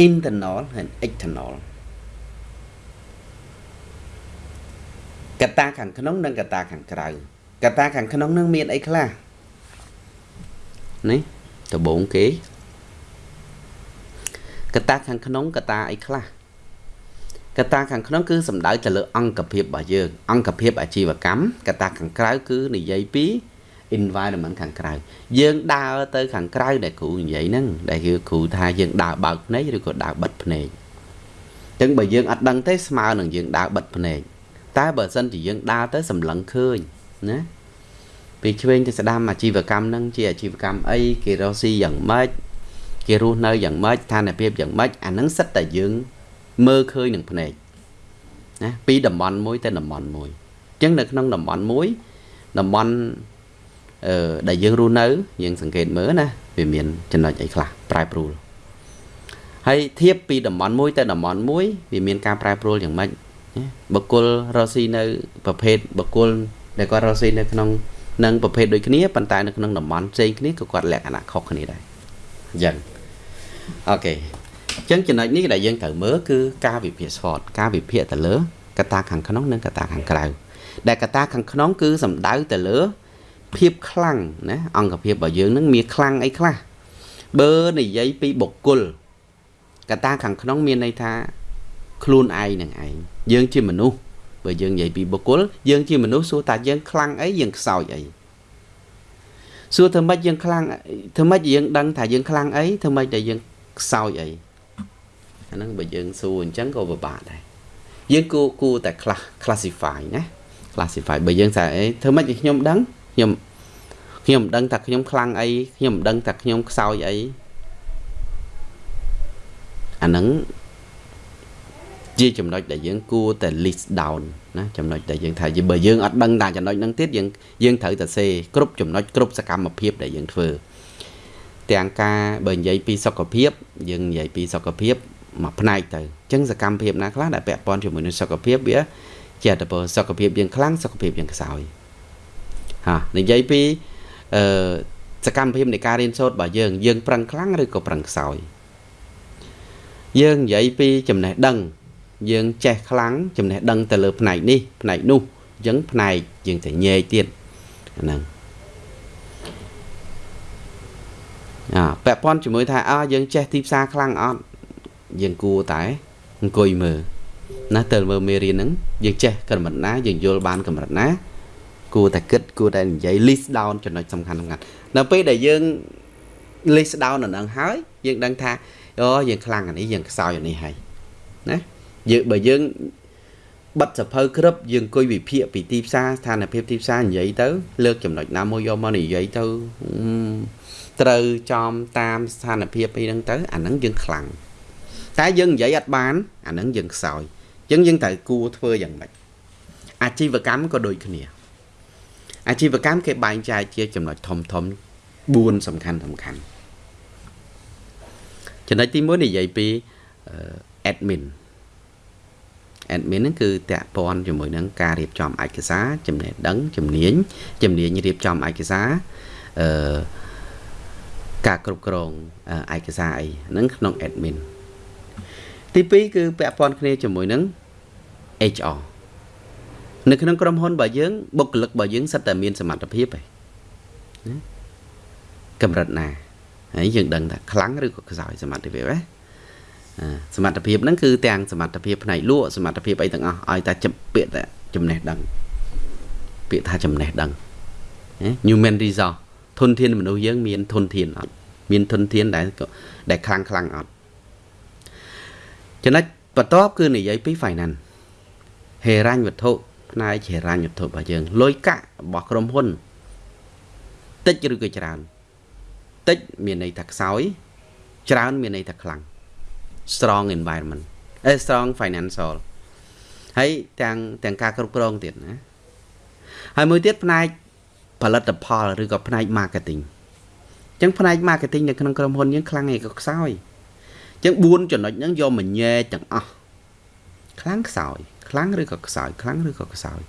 internal ហើយ external កត្តាខាងក្នុងនិងកត្តាខាងក្រៅកត្តាខាងក្នុងនឹងមានអីខ្លះនេះដំបូងគេកត្តាខាងក្នុងកត្តាអីខ្លះ កត្តាខាងក្នុងគឺសំដៅទៅលើអង្គភាពរបស់យើងអង្គភាពអាជីវកម្មកត្តាខាងក្រៅគឺនិយាយពី environment ខាងក្រៅយើងដើរទៅខាងក្រៅដែលគ្រូនិយាយហ្នឹងដែលគឺគ្រូថាយើងដើរបើកភ្នែកឬក៏ដើរបិទភ្នែកអញ្ចឹងបើយើងអត់ដឹងទេស្មើនឹងយើងដើរបិទភ្នែកតែបើសិនជាយើងដើរទៅសម្លឹងឃើញណាពីឆ្វេងទៅស្ដាំអាជីវកម្មហ្នឹងជាអាជីវកម្មអីគេរកស៊ីយ៉ាងម៉េចគេរស់នៅយ៉ាងម៉េចស្ថានភាពយ៉ាងម៉េចអាហ្នឹងសិតតែយើង មើលឃើញនឹងភ្នែកណាពីតំបន់មួយទៅតំបន់មួយអញ្ចឹងនៅក្នុងតំបន់មួយតំបន់អឺដែលយើងរស់នៅយើងសង្កេតមើលណាវាមានចំណុចអីខ្លះប្រែប្រួលហើយធៀបពីតំបន់មួយទៅតំបន់មួយវាមានការប្រែប្រួលយ៉ាងម៉េចបុគ្គលរស់ស៊ីនៅប្រភេទបុគ្គលដែលគាត់រស់ស៊ីនៅក្នុងនឹងប្រភេទដូចគ្នាប៉ុន្តែនៅក្នុងតំបន់ផ្សេងគ្នាក៏គាត់លក្ខណៈខុសគ្នាដែរអញ្ចឹងអូខេ អញ្ចឹងចំណុចនេះដែលយើងត្រូវមើលគឺការវិភាគ SWOT ការវិភាគទៅលើកត្តាខាងក្នុងនិងកត្តាខាងក្រៅដែលកត្តាខាងក្នុងគឺសំដៅទៅលើ ភាពខ្លាំងណាអង្គភាពរបស់យើងនឹងមានខ្លាំងអីខ្លះបើនិយាយពីបុគ្គលកត្តាខាងក្នុងមានន័យថាខ្លួនឯងនឹងឯងយើងជាមនុស្សបើយើងនិយាយពីបុគ្គលយើងជាមនុស្សសួរថាយើងខ្លាំងអីយើងខ្សោយអីសួរធ្វើម៉េចយើងខ្លាំងធ្វើម៉េចយើងដឹងថាយើងខ្លាំងអីធ្វើម៉េចតែយើងខ្សោយអី អាហ្នឹងបើយើងសួរអញ្ចឹងក៏ពិបាកដែរយើងគួរគួរតែ classify ណា classify បើយើងថាអីធ្វើម៉េចខ្ញុំដឹងខ្ញុំខ្ញុំមិនដឹងថាខ្ញុំខ្លាំងអីខ្ញុំមិនដឹងថាខ្ញុំខ្សោយអីអាហ្នឹងជាចំណុចដែលយើងគួរតែ list down ណាចំណុចដែលយើងថាបើយើងអត់ដឹងតែចំណុចហ្នឹងទៀតយើងយើងត្រូវតែសេគ្រប់ចំណុចគ្រប់សកម្មភាពដែលយើងធ្វើទាំងការបើនិយាយពីសុខភាព យើងនិយាយពីសុខភាព មួយផ្នែកទៅអញ្ចឹងសកម្មភាពណាខ្លះដែលពាក់ព័ន្ធជាមួយនឹងសុខភាពវាជាអត្តពលសុខភាពយើងខ្លាំងសុខភាពយើងខ្សោយហានិយាយពីអឺសកម្មភាពនៃការរៀនសូត្ររបស់យើងយើងប្រឹងខ្លាំងឬក៏ប្រឹងខ្សោយយើងនិយាយពីចំណេះដឹងយើងចេះខ្លាំងចំណេះដឹងទៅលើផ្នែកនេះផ្នែកនោះអញ្ចឹងផ្នែកយើងទៅញែកទៀតហ្នឹងអាពាក់ព័ន្ធជាមួយថាអើយើងចេះទីផ្សារខ្លាំងអត់ យើងគួរតែអង្គុយមើលណាទៅមើលមេរៀនហ្នឹងយើងចេះកម្រិតណាយើងយល់បានកម្រិតណាគួរតែគិតគួរតែនិយាយ list down ចំណុចសំខាន់សំខាន់នៅពេលដែលយើង list down នៅនឹងហើយយើងដឹងថាអូយើងខ្លាំងអានេះយើងខ្សោយអានេះហើយណាយើងបើយើងបិទសភៅក្រឹបយើងអង្គុយវិភាគពីទីផ្សារស្ថានភាពទីផ្សារនិយាយទៅ លើកចំណុចណាមួយយកមកនិយាយទៅត្រូវចំតាមស្ថានភាពអីហ្នឹងទៅអាហ្នឹងយើងខ្លាំង តែយើងនិយាយអត់បានអាហ្នឹងយើងខ្សោយអញ្ចឹងយើងត្រូវគួរធ្វើយ៉ាងម៉េចអាជីវកម្មក៏ដូចគ្នា អាជីវកម្មគេបែងចែកជាចំណុចធំធំ4សំខាន់សំខាន់ចំណុចទី1និយាយពី admin admin ហ្នឹងគឺតាក់ព័ន្ធជាមួយនឹងការរៀបចំឯកសារចំណេះដឹងជំនាញជំនាញរៀបចំឯកសារអឺការគ្រប់គ្រងឯកសារអីហ្នឹងក្នុង admin ទី2គឺពាក់ព័ន្ធគ្នាជាមួយនឹង HR នៅក្នុងក្រុមហ៊ុនរបស់យើងបុគ្គលិករបស់យើងសិតតែមានសមត្ថភាពឯណាកម្រិតណាហើយយើងដឹងថាខ្លាំងឬក៏ខ្សោយសមត្ថភាពណាសមត្ថភាពហ្នឹងគឺទាំងសមត្ថភាពផ្នែកលក់សមត្ថភាពអីទាំងអស់ឲ្យតែពាក្យតែចំណេះដឹងពាក្យថាចំណេះដឹង human resource ធនធានមនុស្សយើងមានធនធានអត់មានធនធានដែលដែលខ្លាំងខ្លាំងអត់ ចំណុចបន្ទាប់គឺនិយាយពី finance ហេរញ្ញវត្ថុផ្នែកហេរញ្ញវត្ថុរបស់យើងលុយកាក់របស់ក្រុមហ៊ុនតិចឬក៏ច្រើនតិចមានន័យថាខ្សោយ ច្រើនមានន័យថាខ្លាំង strong environment អេ strong financial ហើយទាំងទាំងការគ្រប់គ្រងទៀតណាហើយមួយទៀតផ្នែកផលិតផលឬក៏ផ្នែក marketing ចឹងផ្នែក marketing នៅក្នុងក្រុមហ៊ុនយើងខ្លាំងឯក៏ខ្សោយ ចឹង4ចំណុចហ្នឹងយកមកញែទាំងអស់ខ្លាំងខ្សោយខ្លាំងឬក៏ខ្សោយខ្លាំងឬក៏ខ្សោយ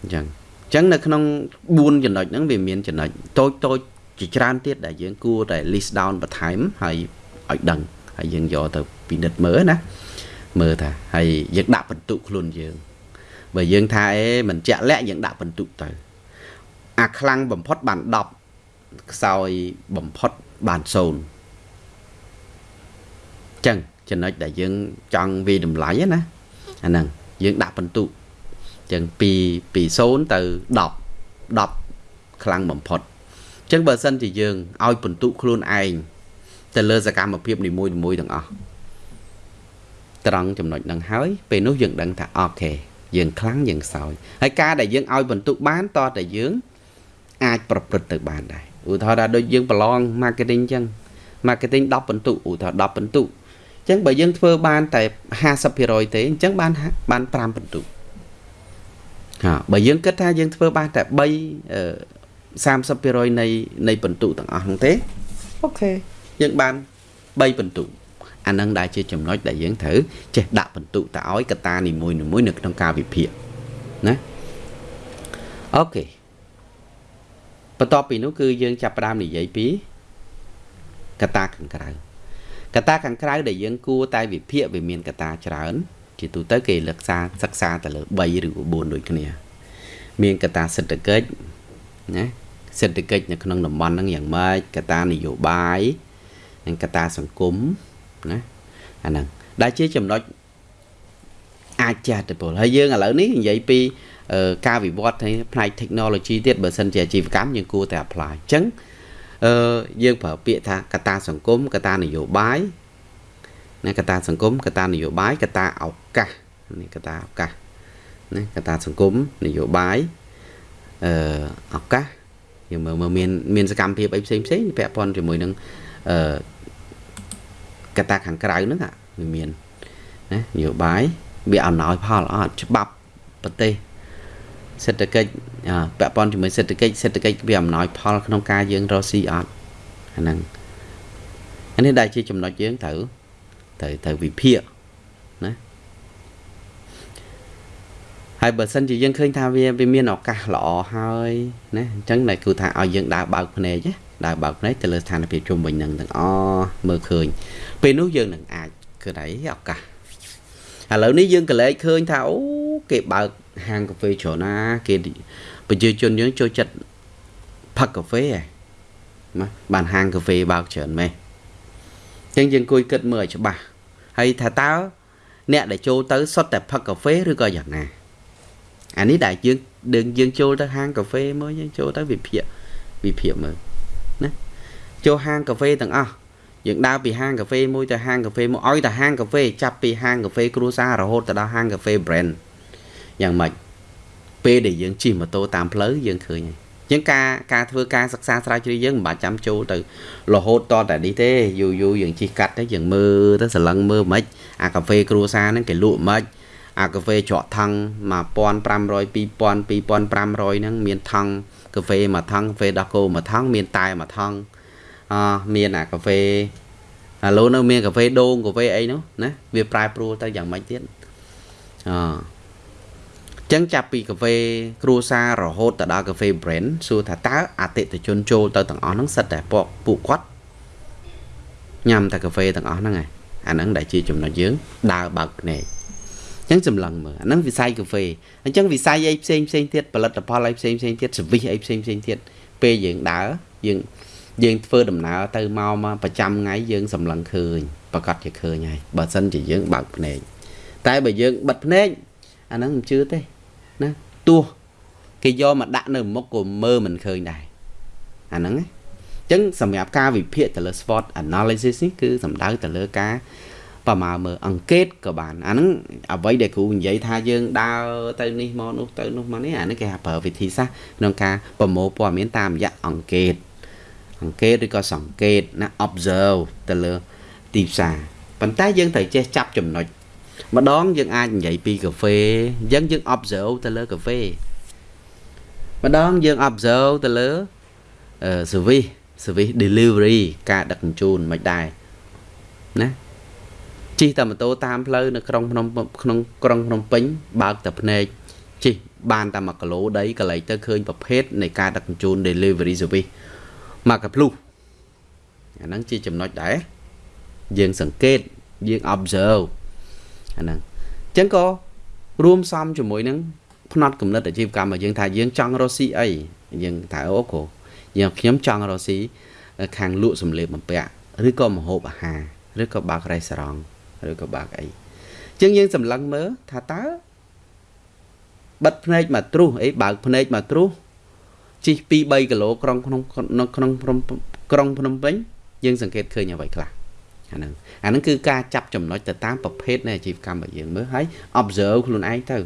អញ្ចឹងអញ្ចឹងនៅក្នុង4ចំណុចហ្នឹងវាមានចំណុចតូចតូចជាច្រើនទៀតដែលយើងគួរតែ list down បន្ថែមហើយឲ្យដឹងហើយយើងយកទៅពិនិត្យមើលណាមើលថាហើយយើងដាក់បន្ទុកខ្លួនយើងបើយើងថាអេមិនជាក់លាក់យើងដាក់បន្ទុកទៅអាខ្លាំងបំផុតបាន10ខ្សោយបំផុតបាន0 ចឹងចំណុចដែលយើងចង់វាតម្លៃណាអាហ្នឹងយើងដាក់បន្ទុកចឹងពីពី0ទៅ10 10ខ្លាំងបំផុតចឹងបើសិនជាយើងឲ្យបន្ទុកខ្លួនឯងទៅលើសកម្មភាពនីមួយៗទាំងអស់ត្រង់ចំណុចហ្នឹងហើយពេលនោះយើងដឹងថាអូខេយើងខ្លាំងយើងសោយហើយការដែលយើងឲ្យបន្ទុកបានតតែយើងអាចប្រព្រឹត្តទៅបានដែរឧទាហរណ៍ថាដូចយើងប្រឡង marketing អញ្ចឹង marketing 10បន្ទុកឧទាហរណ៍10បន្ទុកអញ្ចឹងបើយើងធ្វើបានតែ50%ទេអញ្ចឹងបានបាន5បន្ទុកហាបើយើងគិតថាយើងធ្វើបានតែ3 30%នៃនៃបន្ទុកទាំងអស់ហ្នឹងទេអូខេយើងបាន3បន្ទុកអានឹងដែលជាចំណុចដែលយើងត្រូវចេះដាក់បន្ទុកទៅឲ្យកតានីមួយៗនៅក្នុងការវិភាគណាអូខេបន្ទាប់ពីនោះគឺយើងចាប់ផ្ដើមនិយាយពីកតាខាងក្រៅ កតាខាងក្រៅដែលយើងគួរតែវិភាគវាមានកតាច្រើន ជាទូទៅគេលើកសាសិក្សាទៅលើ3ឬ4ដូចគ្នា មានកតាសេដ្ឋកិច្ចណាសេដ្ឋកិច្ចនៅក្នុងតំបន់ហ្នឹងយ៉ាងម៉េចកតានយោបាយនិងកតាសង្គមណាអាហ្នឹងដែលជាចំណុចអាចចាស់ទៅពលហើយយើងឥឡូវនេះនិយាយពីការវិវត្តផ្នែក technology ទៀតបើសិនជាអាជីវកម្មយើងគួរតែ apply អញ្ចឹង អឺយើងប្រើពាក្យថាកតាសង្គមកតានយោបាយណាកតាសង្គមកតានយោបាយកតាឱកាសនេះកតាឱកាសណាកតាសង្គមនយោបាយអឺឱកាសយើងមើលមើលមានមានសកម្មភាពអីផ្សេងផ្សេងពាក់ព័ន្ធជាមួយនឹងអឺកតាខាងក្រៅហ្នឹងវាមានណានយោបាយវាអំណោយផលអត់ច្បាប់ប្រទេស សេដ្ឋកិច្ចពាក់ព័ន្ធជាមួយសេដ្ឋកិច្ចសេដ្ឋកិច្ចវាអំណោយផលក្នុងការយើងរកស៊ីអត់អាហ្នឹងអានេះដែលជាចំណុចយើងត្រូវត្រូវត្រូវវិភាគណាហើយបើសិនជាយើងឃើញថាវាវាមានឱកាសល្អហើយណាអញ្ចឹងតែគឺថាឲ្យយើងដើរបើកភ្នែកណាដើរបើកភ្នែកទៅលើស្ថានភាពជុំវិញនឹងទាំងអស់មើលឃើញ ពេលនោះយើងនឹងអាចគឺអីឱកាសឥឡូវនេះយើងកលែកឃើញថាអូគេបើក ហាងកាហ្វេច្រើនណាគេប្រជាជនយើងចូលចិត្តផឹកកាហ្វេហ៎ណាបានហាងកាហ្វេបើកច្រើនម៉េះអញ្ចឹងយើងអង្គុយគិតមើលឲ្យច្បាស់ហើយថាតើអ្នកដែលចូលទៅសុទ្ធតែផឹកកាហ្វេឬក៏យ៉ាងណាអានេះដែលយើងយើងយើងចូលទៅហាងកាហ្វេមើលយើងចូលទៅវិភាគវិភាគមើលណាចូលហាងកាហ្វេទាំងអស់យើងដើរពីហាងកាហ្វេមួយទៅហាងកាហ្វេមួយឲ្យតែហាងកាហ្វេចាប់ពីហាងកាហ្វេគ្រួសាររហូតទៅដល់ហាងកាហ្វេ brand យ៉ាងម៉េចពេលដែលយើងជិះម៉ូតូតាមផ្លូវយើងឃើញហើយជាងការការធ្វើការសិក្សាស្រាវជ្រាវយើងមិនបាច់ចាំចូលទៅរហូតតតែនេះទេយូរយូរយើងជិះកាត់ទៅយើងមើលទៅសឡឹងមើលមិនអាកាហ្វេគ្រួសារហ្នឹងគេលក់មិនអាកាហ្វេច្រកថង់1500 2000 2500ហ្នឹងមានថង់កាហ្វេមួយថង់កាហ្វេដោះគោមួយថង់មានតែមួយថង់អមានអាកាហ្វេឥឡូវនៅមានកាហ្វេដូងកាហ្វេអីនោះណាវាប្រែប្រួលទៅយ៉ាងម៉េចទៀតអ ចឹងចាប់ពីកាហ្វេគ្រួសាររហូតទៅដល់កាហ្វេ brand សួរថាតើអតិថិជនចូលទៅទាំងអស់ហ្នឹងសិតតែពួកពួកគាត់ញ៉ាំតែកាហ្វេទាំងអស់ហ្នឹងឯងអាហ្នឹងដែលជាចំណុចយើងដើរបើកភ្នែកអញ្ចឹងសម្លឹងមើលអាហ្នឹងវិស័យកាហ្វេអញ្ចឹងវិស័យអីផ្សេងផ្សេងទៀតផលិតផលអីផ្សេងផ្សេងទៀតសវិសអីផ្សេងផ្សេងទៀតពេលយើងដើរយើងយើងធ្វើដំណើរទៅមកមកប្រចាំថ្ងៃយើងសម្លឹងឃើញប្រកាសជាឃើញហើយបើសិនជាយើងបើកភ្នែកតែបើយើងបិទភ្នែកអាហ្នឹងមិនជឿទេ ណាទោះគេយកមកដាក់នៅមុខក៏មើលមិនឃើញដែរអាហ្នឹងណាអញ្ចឹងសម្រាប់ការវិភាគទៅលើ SWOT analysis នេះគឺសំដៅទៅលើការប្រមាណមើលអង្កេតក៏បានអាហ្នឹងអ្វីដែលគ្រូនិយាយថាយើងដើរទៅនេះមកនោះទៅនោះមកនេះអានេះគេហៅប្រើវិធីសាស្ត្រក្នុងការប្រមូលព័ត៌មានតាមរយៈអង្កេតអង្កេតឬក៏សង្កេតណា observe ទៅលើទីផ្សារប៉ុន្តែយើងត្រូវចេះចាប់ចំណុច ម្ដងយើងអាចនិយាយពីកាហ្វេអញ្ចឹងយើង observe ទៅលើកាហ្វេម្ដងយើង observe ទៅលើ service service delivery ការដឹកជញ្ជូនមិនដែរណាជិះតែម៉ូតូតាមផ្លូវនៅក្រុងភ្នំក្នុងក្រុងភ្នំពេញបើកតែភ្នែកជិះបានតែ1គីឡូដីកន្លែងទៅឃើញប្រភេទនៃការដឹកជញ្ជូន delivery service មកកាភ្លុះអាហ្នឹងជាចំណុចដែរយើងសង្កេតយើង observe អាហ្នឹងអញ្ចឹងក៏រួមសំជាមួយនឹងផ្នត់គំនិតអាជីវកម្មរបស់យើងថាយើងចង់រកស៊ីអីយើងថាអូគ្រូយើងខ្ញុំចង់រកស៊ីខាងលក់សម្លៀកបំពាក់ឬក៏ម្ហូបអាហារឬក៏បើករេស្តូរ៉ង់ឬក៏បើកអីអញ្ចឹងយើងសម្លឹងមើលថាតើបិទភ្នែកមកទ្រុសអីបើកភ្នែកមកទ្រុសជិះ2 3គីឡូក្រុងក្នុងក្នុងក្រុងភ្នំពេញយើងសង្កេតឃើញអ្វីខ្លះ អាហ្នឹងអាហ្នឹងគឺការចាប់ចំណុចទៅតាមប្រភេទនៃអាជីវកម្មរបស់យើងមើលហើយ observe ខ្លួនឯងទៅ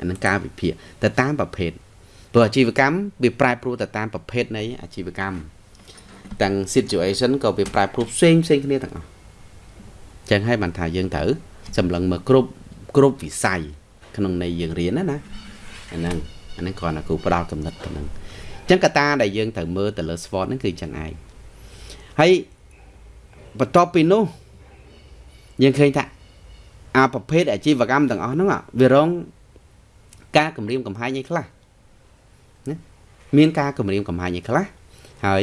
អាហ្នឹងការវិភាគទៅតាមប្រភេទព្រោះអាជីវកម្មវាប្រែប្រួលទៅតាមប្រភេទនៃអាជីវកម្មទាំង situation ក៏វាប្រែប្រួលផ្សេងផ្សេងគ្នាទាំងអស់ចឹងហើយបានថាយើងត្រូវសម្លឹងមើលគ្រប់គ្រប់វិស័យក្នុងនៃយើងរៀនណាណាអាហ្នឹងអាហ្នឹងគ្រាន់តែគ្រូផ្ដល់កំណត់ប៉ុណ្ណឹងចឹងកត្តាដែលយើងត្រូវមើលទៅលើ SWOT ហ្នឹងគឺចឹងឯងហើយ បន្ទាប់ពីនោះយើងឃើញថាអាប្រភេទអាជីវកម្មទាំងអស់ហ្នឹងវារងការគម្រាមកំហែងឯខ្លះណាមានការគម្រាមកំហែងឯខ្លះហើយ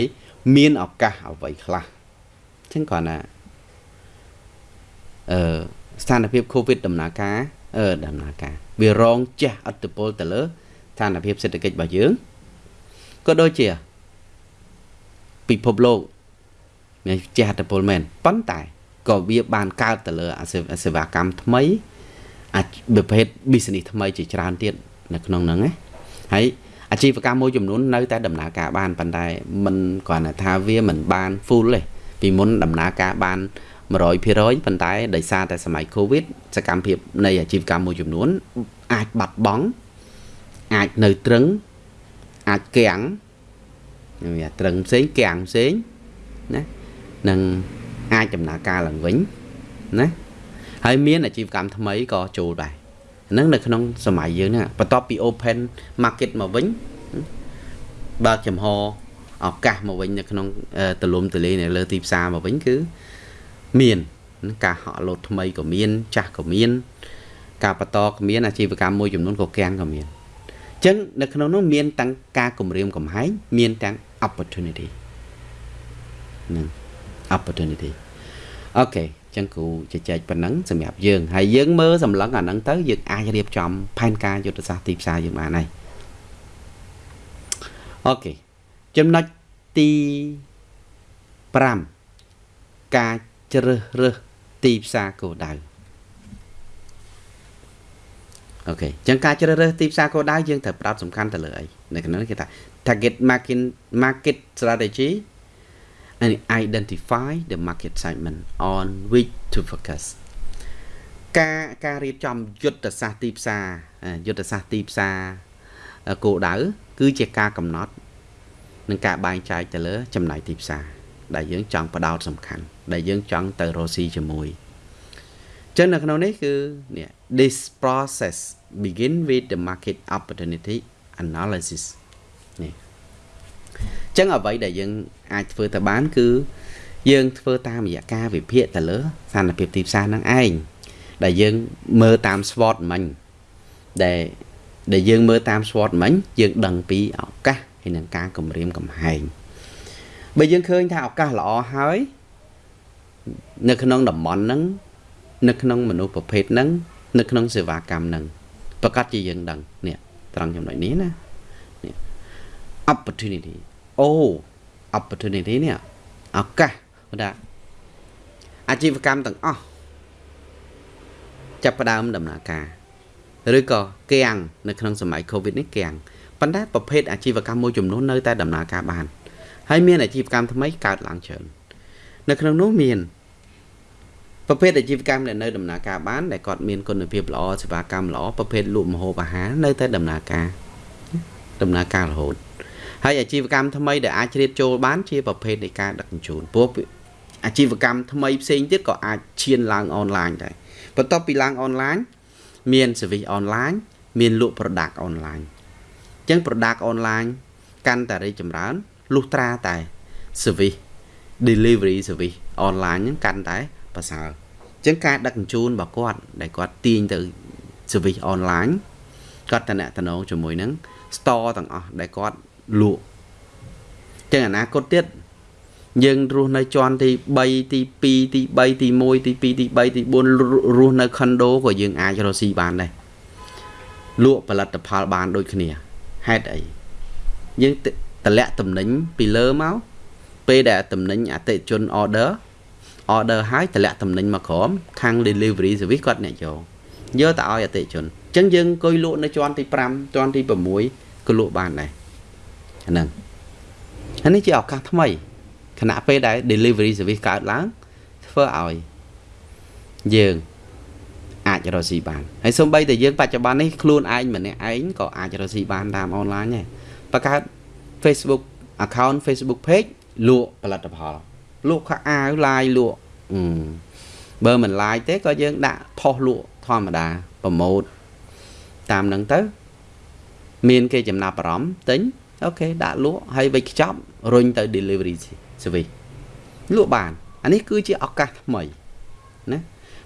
មានឱកាសអ្វីខ្លះអញ្ចឹងគាត់ណាអឺស្ថានភាព COVID ដំណើរការអឺដំណើរការវារងជះឥទ្ធិពលទៅលើស្ថានភាពសេដ្ឋកិច្ចរបស់យើងក៏ដូចជាពិភពលោក មានជះឥទ្ធិពលមែនប៉ុន្តែក៏វាបានកើតទៅលើអាសេវាកម្មថ្មីអាចប្រភេទ business ថ្មីជាច្រើនទៀតនៅក្នុងហ្នឹងណាហើយអាជីវកម្មមួយចំនួននៅតែដំណើរការបានប៉ុន្តែมันគ្រាន់តែថាវាមិនបាន full ទេពីមុនដំណើរការបាន100%ប៉ុន្តែដោយសារតែសម័យ Covid សកម្មភាពនៃអាជីវកម្មមួយចំនួន អាចបាត់បង់អាចនៅត្រឹងអាចគាំងវាត្រឹងផ្សេងគាំងផ្សេងណា នឹងអាចដំណើរការឡើងវិញណាហើយមានអាជីវកម្មថ្មីក៏ចូលដែរហ្នឹងនៅក្នុងសម័យយើងហ្នឹងបន្ទាប់ពី open market មកវិញបើកចំហឱកាសមកវិញនៅក្នុងទលំទលាយនៅលើទីផ្សារមកវិញគឺមានការហក់លោតថ្មីក៏មាន ចាស់ក៏មាន ការបន្តក៏មានអាជីវកម្មមួយចំនួនក៏កាំងក៏មានអញ្ចឹងនៅក្នុងនោះមានទាំងការគម្រាមកំហែងមានទាំង opportunity ហ្នឹង opportunity អូខេចឹងគ្រូជជែកប៉ុណ្ណឹងសម្រាប់យើងហើយយើងមើលសម្លឹងអាហ្នឹងទៅយើងអាចរៀបចំផែនការយុទ្ធសាស្ត្រទីផ្សារយើងបានហើយអូខេចំណុចទី5ការជ្រើសរើសទីផ្សារគោលដៅអូខេចឹងការជ្រើសរើសទីផ្សារគោលដៅយើងត្រូវផ្ដោតសំខាន់ទៅលើអីនៅក្នុងនេះគេថា target market market strategy and identify the market segment on which to focus ការការរៀបចំយុទ្ធសាស្ត្រទីផ្សារយុទ្ធសាស្ត្រទីផ្សារគោលដៅគឺជាការកំណត់និងការបែងចែកទៅលើ ចំណាយទីផ្សារដែលយើងចង់បដោតសំខាន់ដែលយើងចង់ទៅរកស៊ីជាមួយចឹងនៅក្នុងនេះគឺនេះ this process begin with the market opportunity analysis នេះចឹងអ្វីដែលយើង អាចធ្វើទៅបាន គឺ យើងធ្វើតាមរយៈការវិភាគទៅលើស្ថានភាពទីផ្សារហ្នឹងឯងដែលយើងមើលតាម SWOT មិញដែលដែលយើងមើលតាម SWOT មិញយើងដឹងពីឱកាសហើយនឹងការគម្រាមកំហែងបើយើងឃើញថាឱកាសល្អហើយនៅក្នុងតំបន់ហ្នឹងនៅក្នុងមនុស្សប្រភេទហ្នឹងនៅក្នុងសេវាកម្មហ្នឹងប្រកាសជាយើងដឹងនេះត្រង់ចំណុចនេះណា opportunity អូ opportunity នេះឱកាសថាអាជីវកម្មទាំងអស់ចាប់ផ្ដើមដំណើរការឬក៏គាំងនៅក្នុងសម័យ Covid នេះគាំងប៉ុន្តែប្រភេទអាជីវកម្មមួយចំនួននៅតែដំណើរការបានហើយមានអាជីវកម្មថ្មីកើតឡើងច្រើននៅក្នុងនោះមានប្រភេទអាជីវកម្មដែលនៅដំណើរការបានដែលគាត់មានគុណភាពល្អសេវាកម្មល្អប្រភេទលក់ម្ហូបអាហារនៅតែដំណើរការដំណើរការរហូត ហើយអាជីវកម្មថ្មីដែលអាចជ្រៀតចូលបានជាប្រភេទនៃការដឹកជញ្ជូនព្រោះអាជីវកម្មថ្មីផ្សេងទៀតក៏អាចឈានឡើងអនឡាញដែរបន្ទាប់ពីឡើងអនឡាញមាន service អនឡាញមានលក់ product អនឡាញអញ្ចឹង product អនឡាញកាន់តែរីកចម្រើនលុះត្រាតែ service delivery service online ហ្នឹងកាន់តែប្រសើរអញ្ចឹងការដឹកជញ្ជូនរបស់គាត់ដែលគាត់ទាញទៅ service online គាត់តំណតំណងជាមួយនឹង store ទាំងអស់ដែលគាត់ លក់ចឹងអនាគតទៀតយើងរស់នៅជាន់ទី3ទី2ទី3ទី1ទី2ទី3ទី4រស់នៅ condo ក៏យើងអាចរកស៊ីបានដែរលក់ផលិតផលបានដូចគ្នាហេតុអីយើងតម្លាក់តំណែងពីលើមកពេលដែលតំណែងអតិជន order order ហើយតម្លាក់តំណែងមកក្រោមខាង delivery service គាត់អ្នកយកយកទៅឲ្យអតិជនអញ្ចឹងយើងអង្គុយលក់នៅជាន់ទី5ជាន់ទី6ក៏លក់បានដែរ ហ្នឹងអានេះជាឱកាសថ្មីខណៈពេលដែល delivery service កើតឡើងធ្វើឲ្យយើងអាចរកស៊ីបានហើយសូម្បីតែយើងបច្ចុប្បន្ននេះខ្លួនឯងម្នាក់ឯងក៏អាចរកស៊ីបានតាមអនឡាញដែរបង្កើត Facebook account Facebook page លក់ផលិតផលលក់ខោអាវឡាយលក់បើមិនឡាយទេក៏យើងដាក់ផុសលក់ធម្មតាប្រម៉ូតតាមនឹងទៅ មានគេចំណាប់អារម្មណ៍ទិញ អូខេដាក់លក់ហើយវិចខ្ចប់រុញទៅ delivery service លក់បានអានេះគឺជាឱកាសថ្មីណា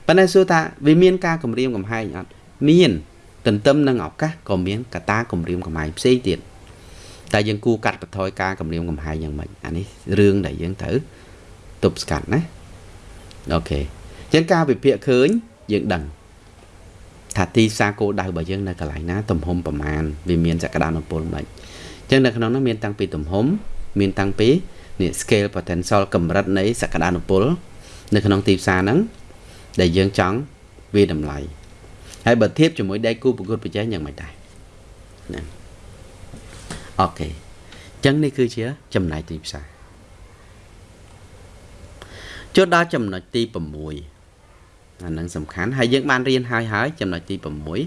ប៉ុន្តែសួរថាវាមានការគម្រាមកំហែងអត់មានទន្ទឹមនឹងឱកាសក៏មានកត្តាគម្រាមកំហែងផ្សេងទៀតតែយើងគួរកាត់បន្ថយការគម្រាមកំហែងយ៉ាងម៉េចអានេះរឿងដែលយើងត្រូវទប់ស្កាត់ណាអូខេអញ្ចឹងការវិភាគឃើញយើងដឹងថាទីផ្សារគោលដៅរបស់យើងនៅកន្លែងណាទំហំប្រមាណវាមានសក្តានុពលមិនអញ្ចឹ ងនៅក្នុងនោះមានតាំងពីទំហំមានតាំងពីនេះ scale potential កម្រិតនៃសក្តានុពល នៅក្នុងទីផ្សារហ្នឹងដែលយើងចង់វាតម្លៃហើយបើធៀបជាមួយដៃគូប្រកួតប្រជែងយ៉ាងម៉េចដែរណាអូខេអញ្ចឹងនេះគឺជាចំណែកទីផ្សារចូលដល់ចំណុចទី6អានឹងសំខាន់ហើយយើងបានរៀនហើយហើយចំណុចទី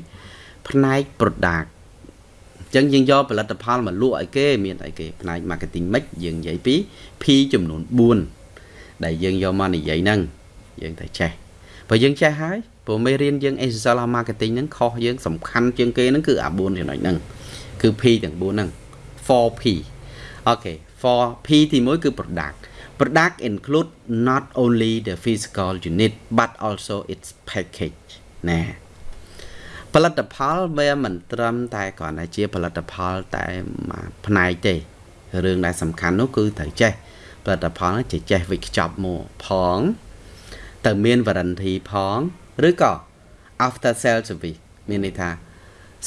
6ផ្នែក product អញ្ចឹងយើងយកផលិតផលមកលក់ឲ្យគេមានអីគេផ្នែក marketing mix យើងនិយាយពី P ចំនួន4ដែលយើងយកមកនិយាយហ្នឹងយើងតែចេះបើយើងចេះហើយព្រោះមេរៀនយើង essential of marketing ហ្នឹងខុសយើងសំខាន់ជាងគេហ្នឹងគឺអា4ចំណុចហ្នឹងគឺ P ទាំង4ហ្នឹង 4P អូខេ 4P ទី1គឺ product product include not only the physical unit but also its package ណា ផលិតផលវាមិនត្រឹមតែគ្រាន់តែជាផលិតផលតែមួយផ្នែកទេរឿងដែលសំខាន់នោះគឺត្រូវចេះផលិតផលនោះចេះចេះវិខ្ចប់មកផងទៅមាន warranty ផងឬក៏ after sale service មានន័យថា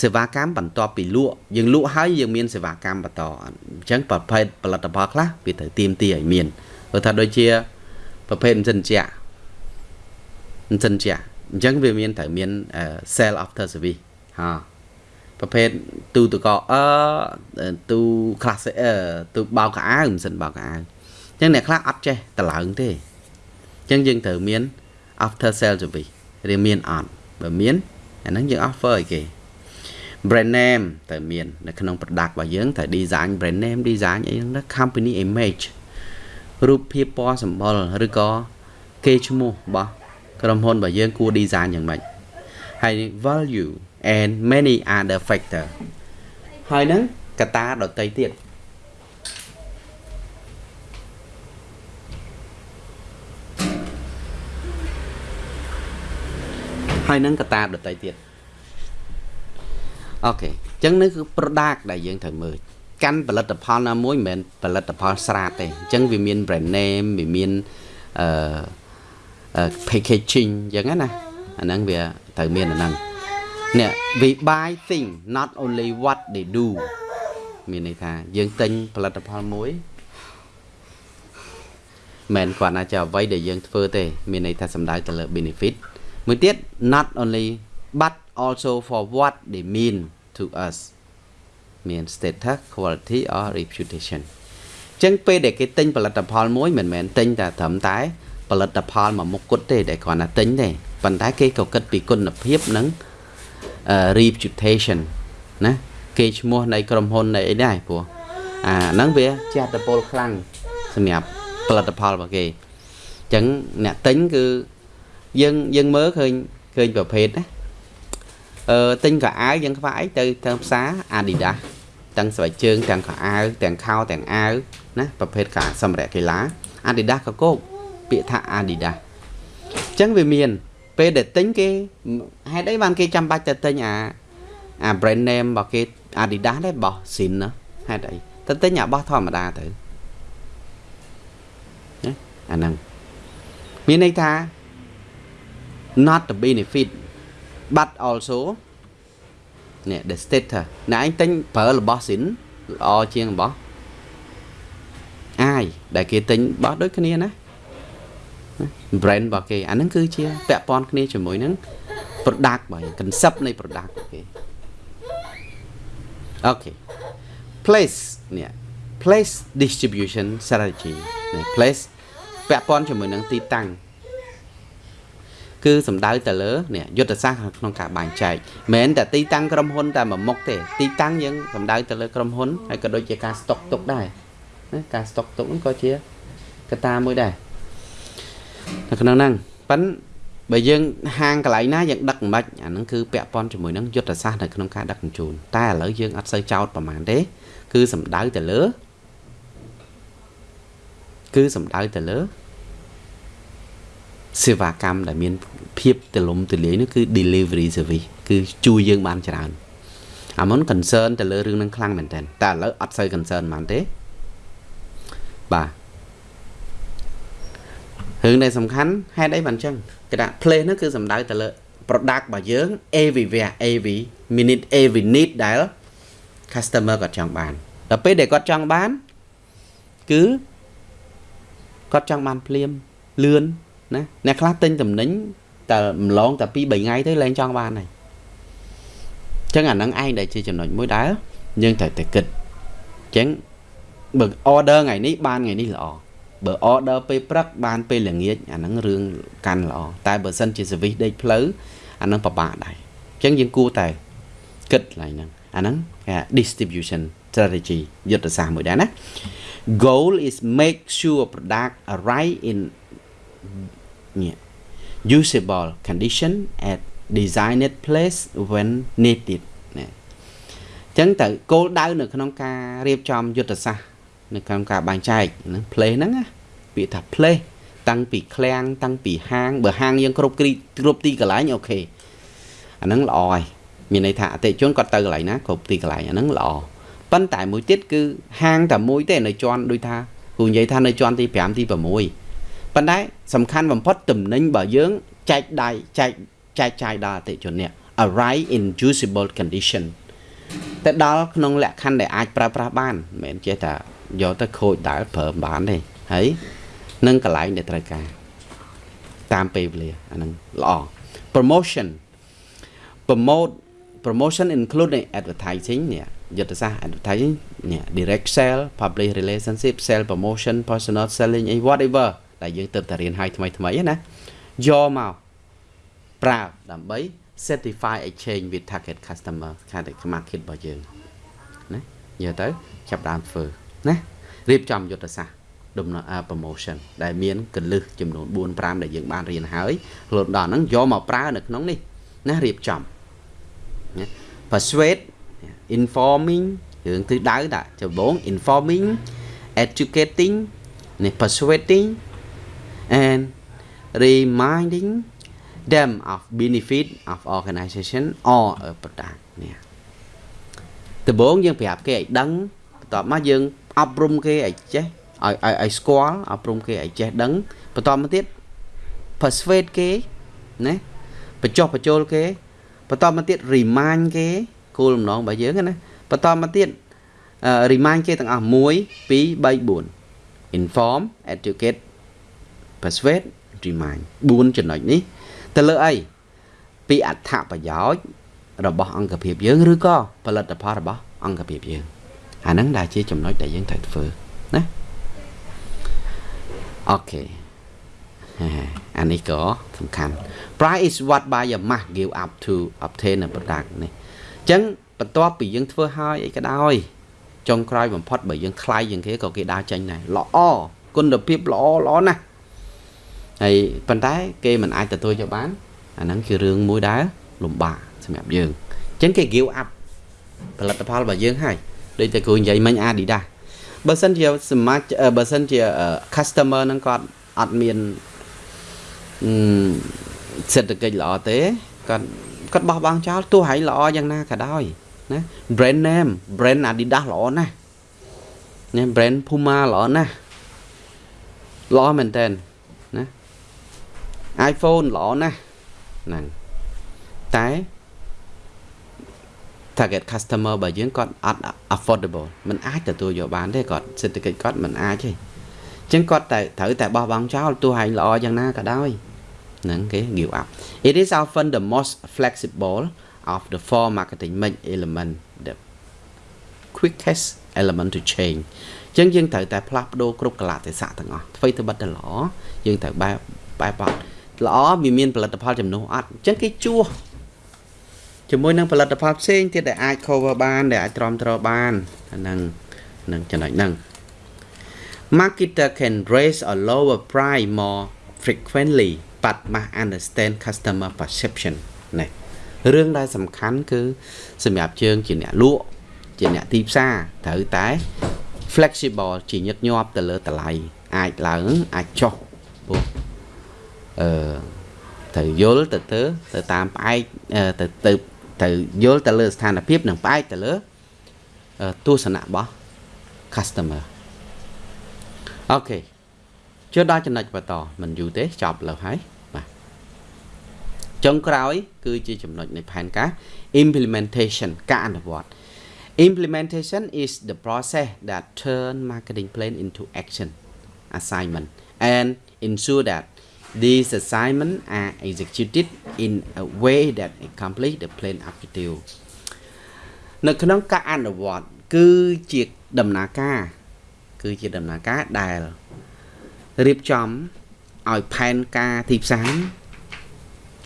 សេវាកម្មបន្ទាប់ពីលក់យើងលក់ហើយយើងមានសេវាកម្មបន្តអញ្ចឹងប្រភេទផលិតផលខ្លះវាត្រូវទៀមទីឲ្យមានព្រោះថាដូចជាប្រភេទអញ្ចឹងជាអញ្ចឹងជា អញ្ចឹងវាមានត្រូវមាន sale after service ហាប្រភេទទូទឹកកអឺទូ class អឺទូបោកកៅអៅមិនសិនបោកកៅអៅអញ្ចឹងអ្នកខ្លះអត់ចេះតឡើងទេអញ្ចឹងយើងត្រូវមាន after sale service ឬមានអត់បើមានអាហ្នឹងយើង offer ឲ្យគេ brand name ត្រូវមាននៅក្នុង product របស់យើងត្រូវ design brand name design អីហ្នឹង company image រូបភាពពណ៌សម្បុរឬក៏គេឈ្មោះរបស់ ក្រុមហ៊ុនរបស់យើងគួរ design យ៉ាងម៉េចហើយ value and many other factor ហើយហ្នឹងកត្តាដតីទៀតហើយនឹងកតាដតីទៀតអូខេអញ្ចឹងនេះគឺ product ដែលយើងត្រូវមើលកាន់ផលិតផលណាមួយមិនមែនផលិតផលស្រាតទេអញ្ចឹងវាមាន brand name វាមានអឺ packaging អញ្ចឹងណាអាហ្នឹងវាត្រូវមានអាហ្នឹងនេះ we buy thing not only what they do មានន័យថាយើងទិញផលិតផលមួយមិនគាត់ណាចាអ្វីដែលយើងធ្វើទេ មានន័យថាសំដៅទៅលើ benefit មួយទៀត not only but also for what they mean to us មាន status quality or reputation ចឹងពេលដែលគេទិញផលិតផលមួយមិនមែនទិញតែត្រឹមតែ ផលិតផលមួយមុខគត់ទេដែលគ្រាន់តែទិញទេប៉ុន្តែគេក៏គិតពីគុណភាពនិង reputation ណាគេឈ្មោះនៃក្រុមហ៊ុននៃអីដែរព្រោះអាហ្នឹងវាជាអត្តពលខ្លាំងសម្រាប់ផលិតផលរបស់គេអញ្ចឹងអ្នកទិញគឺយើងយើងមើលឃើញឃើញប្រភេទណាអឺទិញកៅអៅយើងខ្វះអីទៅទៅផ្សារ Adidas ទាំងស្បែកជើងទាំងខោអាវទាំងខោទាំងអាវណាប្រភេទការសម្ភារៈកីឡា Adidas ក៏គោក ពាក្យថា Adidas អញ្ចឹងវាមាន ពេលដែលទិញគេហេតុអីបានគេចាំបាច់ទៅទិញអាអា brand name របស់គេ Adidas ដែរបោះ Sin ណាហេតុអីទៅទិញអាបោះធម្មតាទៅណាអាហ្នឹងមានន័យថា not the benefit but also នេះ the status ណែឯងទិញប្រើរបស់ Sin ល្អជាងរបស់អាយដែលគេទិញបោះដូចគ្នាណា brand របស់គេអាហ្នឹងគឺជាពាក់ព័ន្ធគ្នាជាមួយនឹង product របស់គេ concept នៃ product របស់គេអូខេ place នេះ place distribution strategy នេះ place ពាក់ព័ន្ធជាមួយនឹងទីតាំងគឺសំដៅទៅលើនេះយុទ្ធសាស្ត្រក្នុងការបែងចែកមិនមែនតែទីតាំងក្រុមហ៊ុនតែមួយមុខទេទីតាំងយើងសំដៅទៅលើក្រុមហ៊ុនហើយក៏ដូចជាការស្តុកទុកដែរណាការស្តុកទុកហ្នឹងក៏ជាកត្តាមួយដែរ នៅក្នុងហ្នឹងប៉ិនបើយើងហាងកន្លែងណាយើងដឹកមិនបាច់អាហ្នឹងគឺពាក់ព័ន្ធជាមួយនឹងយុទ្ធសាស្ត្រនៅក្នុងការដឹកជញ្ជូនតែឥឡូវយើងអត់សូវចោតប្រហែលទេ គឺសំដៅទៅលើគឺសំដៅទៅលើសេវាកម្មដែលមានភាពទលំទលាយនោះគឺ delivery service គឺជួយយើងបានច្រើនអាមុន concern ទៅលើរឿងនឹងខ្លាំងមែនតើតែឥឡូវអត់សូវ concern ហ្មងទេបាទ រឿងដែលសំខាន់ហេតុអីបានអញ្ចឹងគេថា place នោះគឺសំដៅទៅលើ product របស់យើង everywhere every minute every need ដែល customer គាត់ចង់បានដល់ពេលដែលគាត់ចង់បានគឺគាត់ចង់បានភ្លាមលឿនណាអ្នកខ្លះទិញតំណែងតែម្លងតែ2 3ថ្ងៃទៅលែងចង់បានហើយអញ្ចឹងអាហ្នឹងឯងដែលជាចំណុចមួយដែលយើងត្រូវតែគិតអញ្ចឹងបើ order ថ្ងៃនេះបានថ្ងៃនេះល្អ បើ order ពេលព្រឹកបានពេលល្ងាចអាហ្នឹងរឿងកាន់ល្អតែបើសិនជា service ដេកផ្លូវអាហ្នឹងពិបាកដែរអញ្ចឹងយើងគួរតែគិតឡើងហ្នឹងអាហ្នឹងគេ distribution strategy យុទ្ធសាស្ត្រមួយដែរណា goal is make sure product arrive in usable condition at designed place when needed ណាអញ្ចឹងទៅគោលដៅនៅក្នុងការរៀបចំយុទ្ធសាស្ត្រ នៅក្នុងការបែងចែកហ្នឹង place ហ្នឹងណាពាក្យថា place តាំងពីឃ្លាំងតាំងពីហាងបើហាងយើងគ្រប់គ្រប់ទីកន្លែងអូខេអាហ្នឹងល្អហើយមានន័យថាអតិជនគាត់ទៅកន្លែងណាគ្រប់ទីកន្លែងអាហ្នឹងល្អប៉ុន្តែមួយទៀតគឺហាងតែមួយទេនៅជាន់ដូចថាគូនិយាយថានៅជាន់ទី5ទី6ប៉ុន្តែសំខាន់បំផុតតំណែងរបស់យើងចែកដៃចែកចែកចាយដល់អតិជននេះ arrive in usable condition ទៅដល់ក្នុងលក្ខខណ្ឌដែលអាចប្រើប្រាស់បានមិនមែនចេះតែ យកទៅខូចដែលប្រើបានទេហើយនឹងកន្លែងដែលត្រូវការតាមពេលវេលាអាហ្នឹងល្អ promotion promote promotion including advertising នេះយុទ្ធសាស្ត្រ advertising នេះ direct sale public relationship sale promotion personal selling whatever ដែលយើងទៅតែរៀនឲ្យថ្មីថ្មីណាយកមកប្រើដើម្បី certify exchange with target customer ខាងតែ market របស់យើងណាយកទៅចាប់ដើមធ្វើ ណារៀបចំយុទ្ធសាស្ត្រដំណើរ promotion ដែលមានកលឹះចំនួន4 5ដែលយើងបានរៀនហើយរហូតដល់ហ្នឹងយកមកប្រើនៅក្នុងនេះណារៀបចំណា persuade informing រឿងទិសដៅដាក់ចម្បង informing educating នេះ persuading and reminding them of benefit of organization or a product នេះដំបូងយើងប្រាប់គេឲ្យដឹងបន្ទាប់មកយើង អប់រំគេឲ្យចេះឲ្យឲ្យឲ្យស្គាល់អប់រំគេឲ្យចេះដឹងបន្តមកទៀត persuade គេណាបញ្ចុះបញ្ចូលគេបន្តមកទៀត remind គេគោលបំណងរបស់យើងណាបន្តមកទៀត remind គេទាំងអស់1 2 3 4 inform educate persuade remind 4ចំណុចនេះទៅលើអីពីអត្ថប្រយោជន៍របស់អង្គភាពយើងឬក៏ផលិតផលរបស់អង្គភាពយើង អាហ្នឹងដែលជាចំណុចដែលយើងត្រូវធ្វើណាអូខេអានេះក៏សំខាន់ price is what buyer must give up to obtain a product នេះអញ្ចឹងបន្ទាប់ពីយើងធ្វើហើយអីក៏ដោយចុងក្រោយបំផុតបើយើងថ្លៃជាងគេក៏គេដើរចេញដែរល្អគុណភាពល្អល្អណាស់ហើយប៉ុន្តែគេមិនអាចទទួលយកបានអាហ្នឹងគឺរឿងមួយដែលលំបាកសម្រាប់យើងអញ្ចឹងគេ give up ផលិតផលរបស់យើងហើយ ដូចតែគ្រូនិយាយមិញ Adidas បើសិនជាសមាជបើសិនជា customer ហ្នឹងគាត់អត់មានសេដ្ឋកិច្ចល្អទេគាត់គាត់បោះបង់ចោលទោះហើយល្អយ៉ាងណាក៏ដោយណា brand name brand Adidas ល្អណាស់ណា brand Puma ល្អណាស់ល្អមែនតើណា iPhone ល្អណាស់ហ្នឹងតែ target customer របស់យើងគាត់អត់ affordable มันអាចទទួលយកបានទេគាត់សេដ្ឋកិច្ចគាត់มันអាចទេអញ្ចឹងគាត់តែត្រូវតែបោះបង់ចោលទោះហែងល្អយ៉ាងណាក៏ដោយហ្នឹងគេ give up it is often the most flexible of the four marketing mix element the quickest element to change អញ្ចឹងយើងត្រូវតែផ្លាស់ប្ដូរគ្រប់កលៈទេសៈទាំងអស់ធ្វើទៅបិទទៅល្អយើងត្រូវបែបបែបបត់ល្អវាមានផលិតផលចំនួនអត់អញ្ចឹងគេជួស ជាមួយនឹងផលិតផលផ្សេងទៀតដែលអាច cover បាន ដែលអាចទ្រាំទ្របានហ្នឹងនឹងចំណុចហ្នឹង marketer can raise or lower price more frequently but must understand customer perception នេះរឿងដែលសំខាន់គឺសម្រាប់ជើងជាអ្នកលក់ជាអ្នកទីផ្សារត្រូវតែ flexible ជាញឹកញាប់ទៅលើតម្លៃអាចឡើងអាចចុះពោះអឺត្រូវយល់ទៅទៅទៅតាមផ្អែកទៅទៅ ត្រូវយល់ទៅលើស្ថានភាពនិងផ្អែកទៅលើទស្សនៈរបស់ customer អូខេជឿដល់ចំណុចបន្តមិនយូរទេចប់លើហើយបាទចុងក្រោយ គឺជាចំណុចនៃផែនការ implementation ការអនុវត្ត implementation is the process that turn marketing plan into action assignment and ensure that These assignments are executed in a way that accomplish the plan objective នៅក្នុងការអនុវត្តគឺជាដំណើរការ គឺជាដំណើរការដែលរៀបចំឲ្យផែនការទីផ្សារ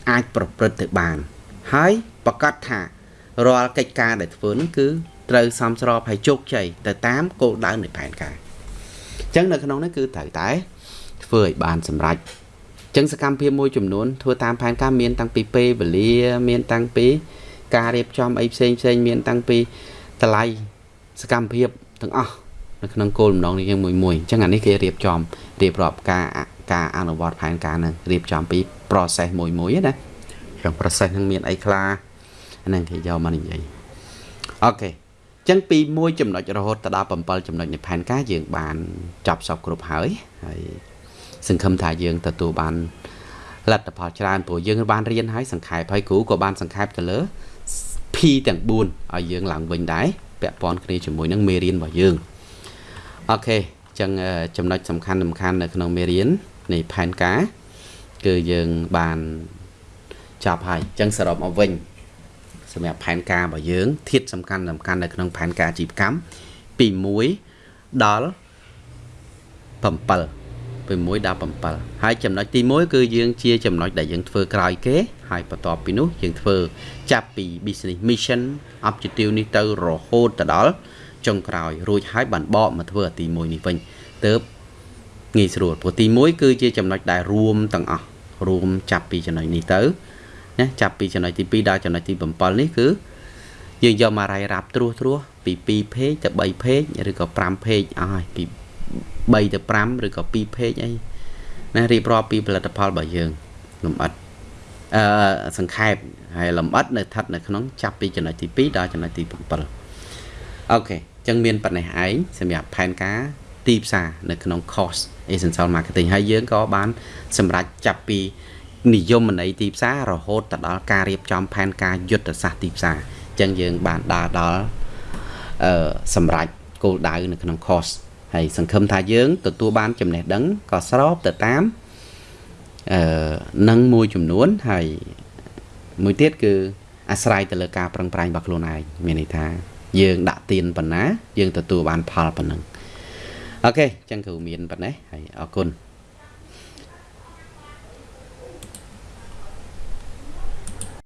អាចប្រព្រឹត្តទៅបាន ហើយប្រកាសថារាល់កិច្ចការដែលធ្វើនោះគឺត្រូវសមស្របហើយជោគជ័យទៅតាមគោលដៅនៃផែនការអញ្ចឹងនៅក្នុងនេះគឺត្រូវតែធ្វើឲ្យបានសម្រេច ចឹងសកម្មភាពមួយចំនួនធ្វើតាមផែនការមានតាំងពីពេលវេលាមានតាំងពី ការរៀបចំអីផ្សេងផ្សេងមានតាំងពីតម្លៃសកម្មភាពទាំងអស់នៅក្នុងគោលបំណងនេះយើងមួយមួយអញ្ចឹងអានេះគេរៀបចំរៀបរាប់ការការអនុវត្តផែនការនឹងរៀបចំពី process មួយមួយណាក្នុង process នឹងមានអីខ្លះហ្នឹងគេយកមកនិយាយអូខេចឹងពី1ចំណុចរហូតដល់7ចំណុចនៃផែនការយើងបានចប់សពគ្រប់ហើយហើយ សង្ឃឹមថាយើងទទួលបានលទ្ធផលច្រើនព្រោះយើងបានរៀនហើយសង្ខេបហើយគ្រូក៏បានសង្ខេបទៅលើ P ទាំង4ឲ្យយើងឡើងវិញដែរពាក់ព័ន្ធគ្នាជាមួយនឹងមេរៀនរបស់យើងអូខេអញ្ចឹងចំណុចសំខាន់សំខាន់នៅក្នុងមេរៀននៃផែនការ គឺយើងបានចប់ហើយអញ្ចឹងសរុបមកវិញសម្រាប់ផែនការរបស់យើងធាតសំខាន់សំខាន់នៅក្នុងផែនការអាជីវកម្មពី1ដល់7 6ដល់7ហើយចំណុចទី1គឺយើងជាចំណុចដែលយើងធ្វើក្រោយគេហើយបន្ទាប់ពីនោះយើងធ្វើចាប់ពី business mission objective នេះទៅរហូតទៅដល់ចុងក្រោយរួចហើយបានបកមកធ្វើទី1នេះវិញទៅងាយស្រួលព្រោះទី1គឺជាចំណុចដែលរួមទាំងអស់រួមចាប់ពីចំណុចនេះទៅណាចាប់ពីចំណុចទី2ដល់ចំណុចទី7នេះគឺយើងយកមករាយរាប់ត្រួសត្រាសពី2 page ទៅ3 page ឬក៏5 page អស់ហើយពី 3ទៅ5ឬក៏2 page អីណារៀបរាប់ពីផលិតផលរបស់យើងលំអិតអឺសង្ខេបហើយលំអិតនៅស្ថិតនៅក្នុងចាប់ពីចំណុចទី2ដល់ចំណុចទី7អូខេអញ្ចឹងមានប៉ុណ្ណេះឯងសម្រាប់ផែនការទីផ្សារនៅក្នុង course essential marketing ហើយយើងក៏បានសម្រេចចាប់ពីនិយមន័យទីផ្សាររហូតទៅដល់ការរៀបចំផែនការយុទ្ធសាស្ត្រទីផ្សារអញ្ចឹងយើងបានដើរដល់អឺសម្រេចគោលដៅនៅក្នុង course ហើយសង្ឃឹមថាយើងទទួលបានចំណេះដឹងក៏ស្របទៅតាមអឺនឹងមួយចំនួនហើយមួយទៀតគឺអាស្រ័យទៅលើការប្រឹងប្រែងរបស់ខ្លួនឯងមានន័យថាយើងដាក់ទៀនប៉ុណ្ណា យើងទទួលបានផលប៉ុណ្ណឹងអូខេអញ្ចឹងគ្រូមានប៉ុណ្ណេះហើយអរគុណ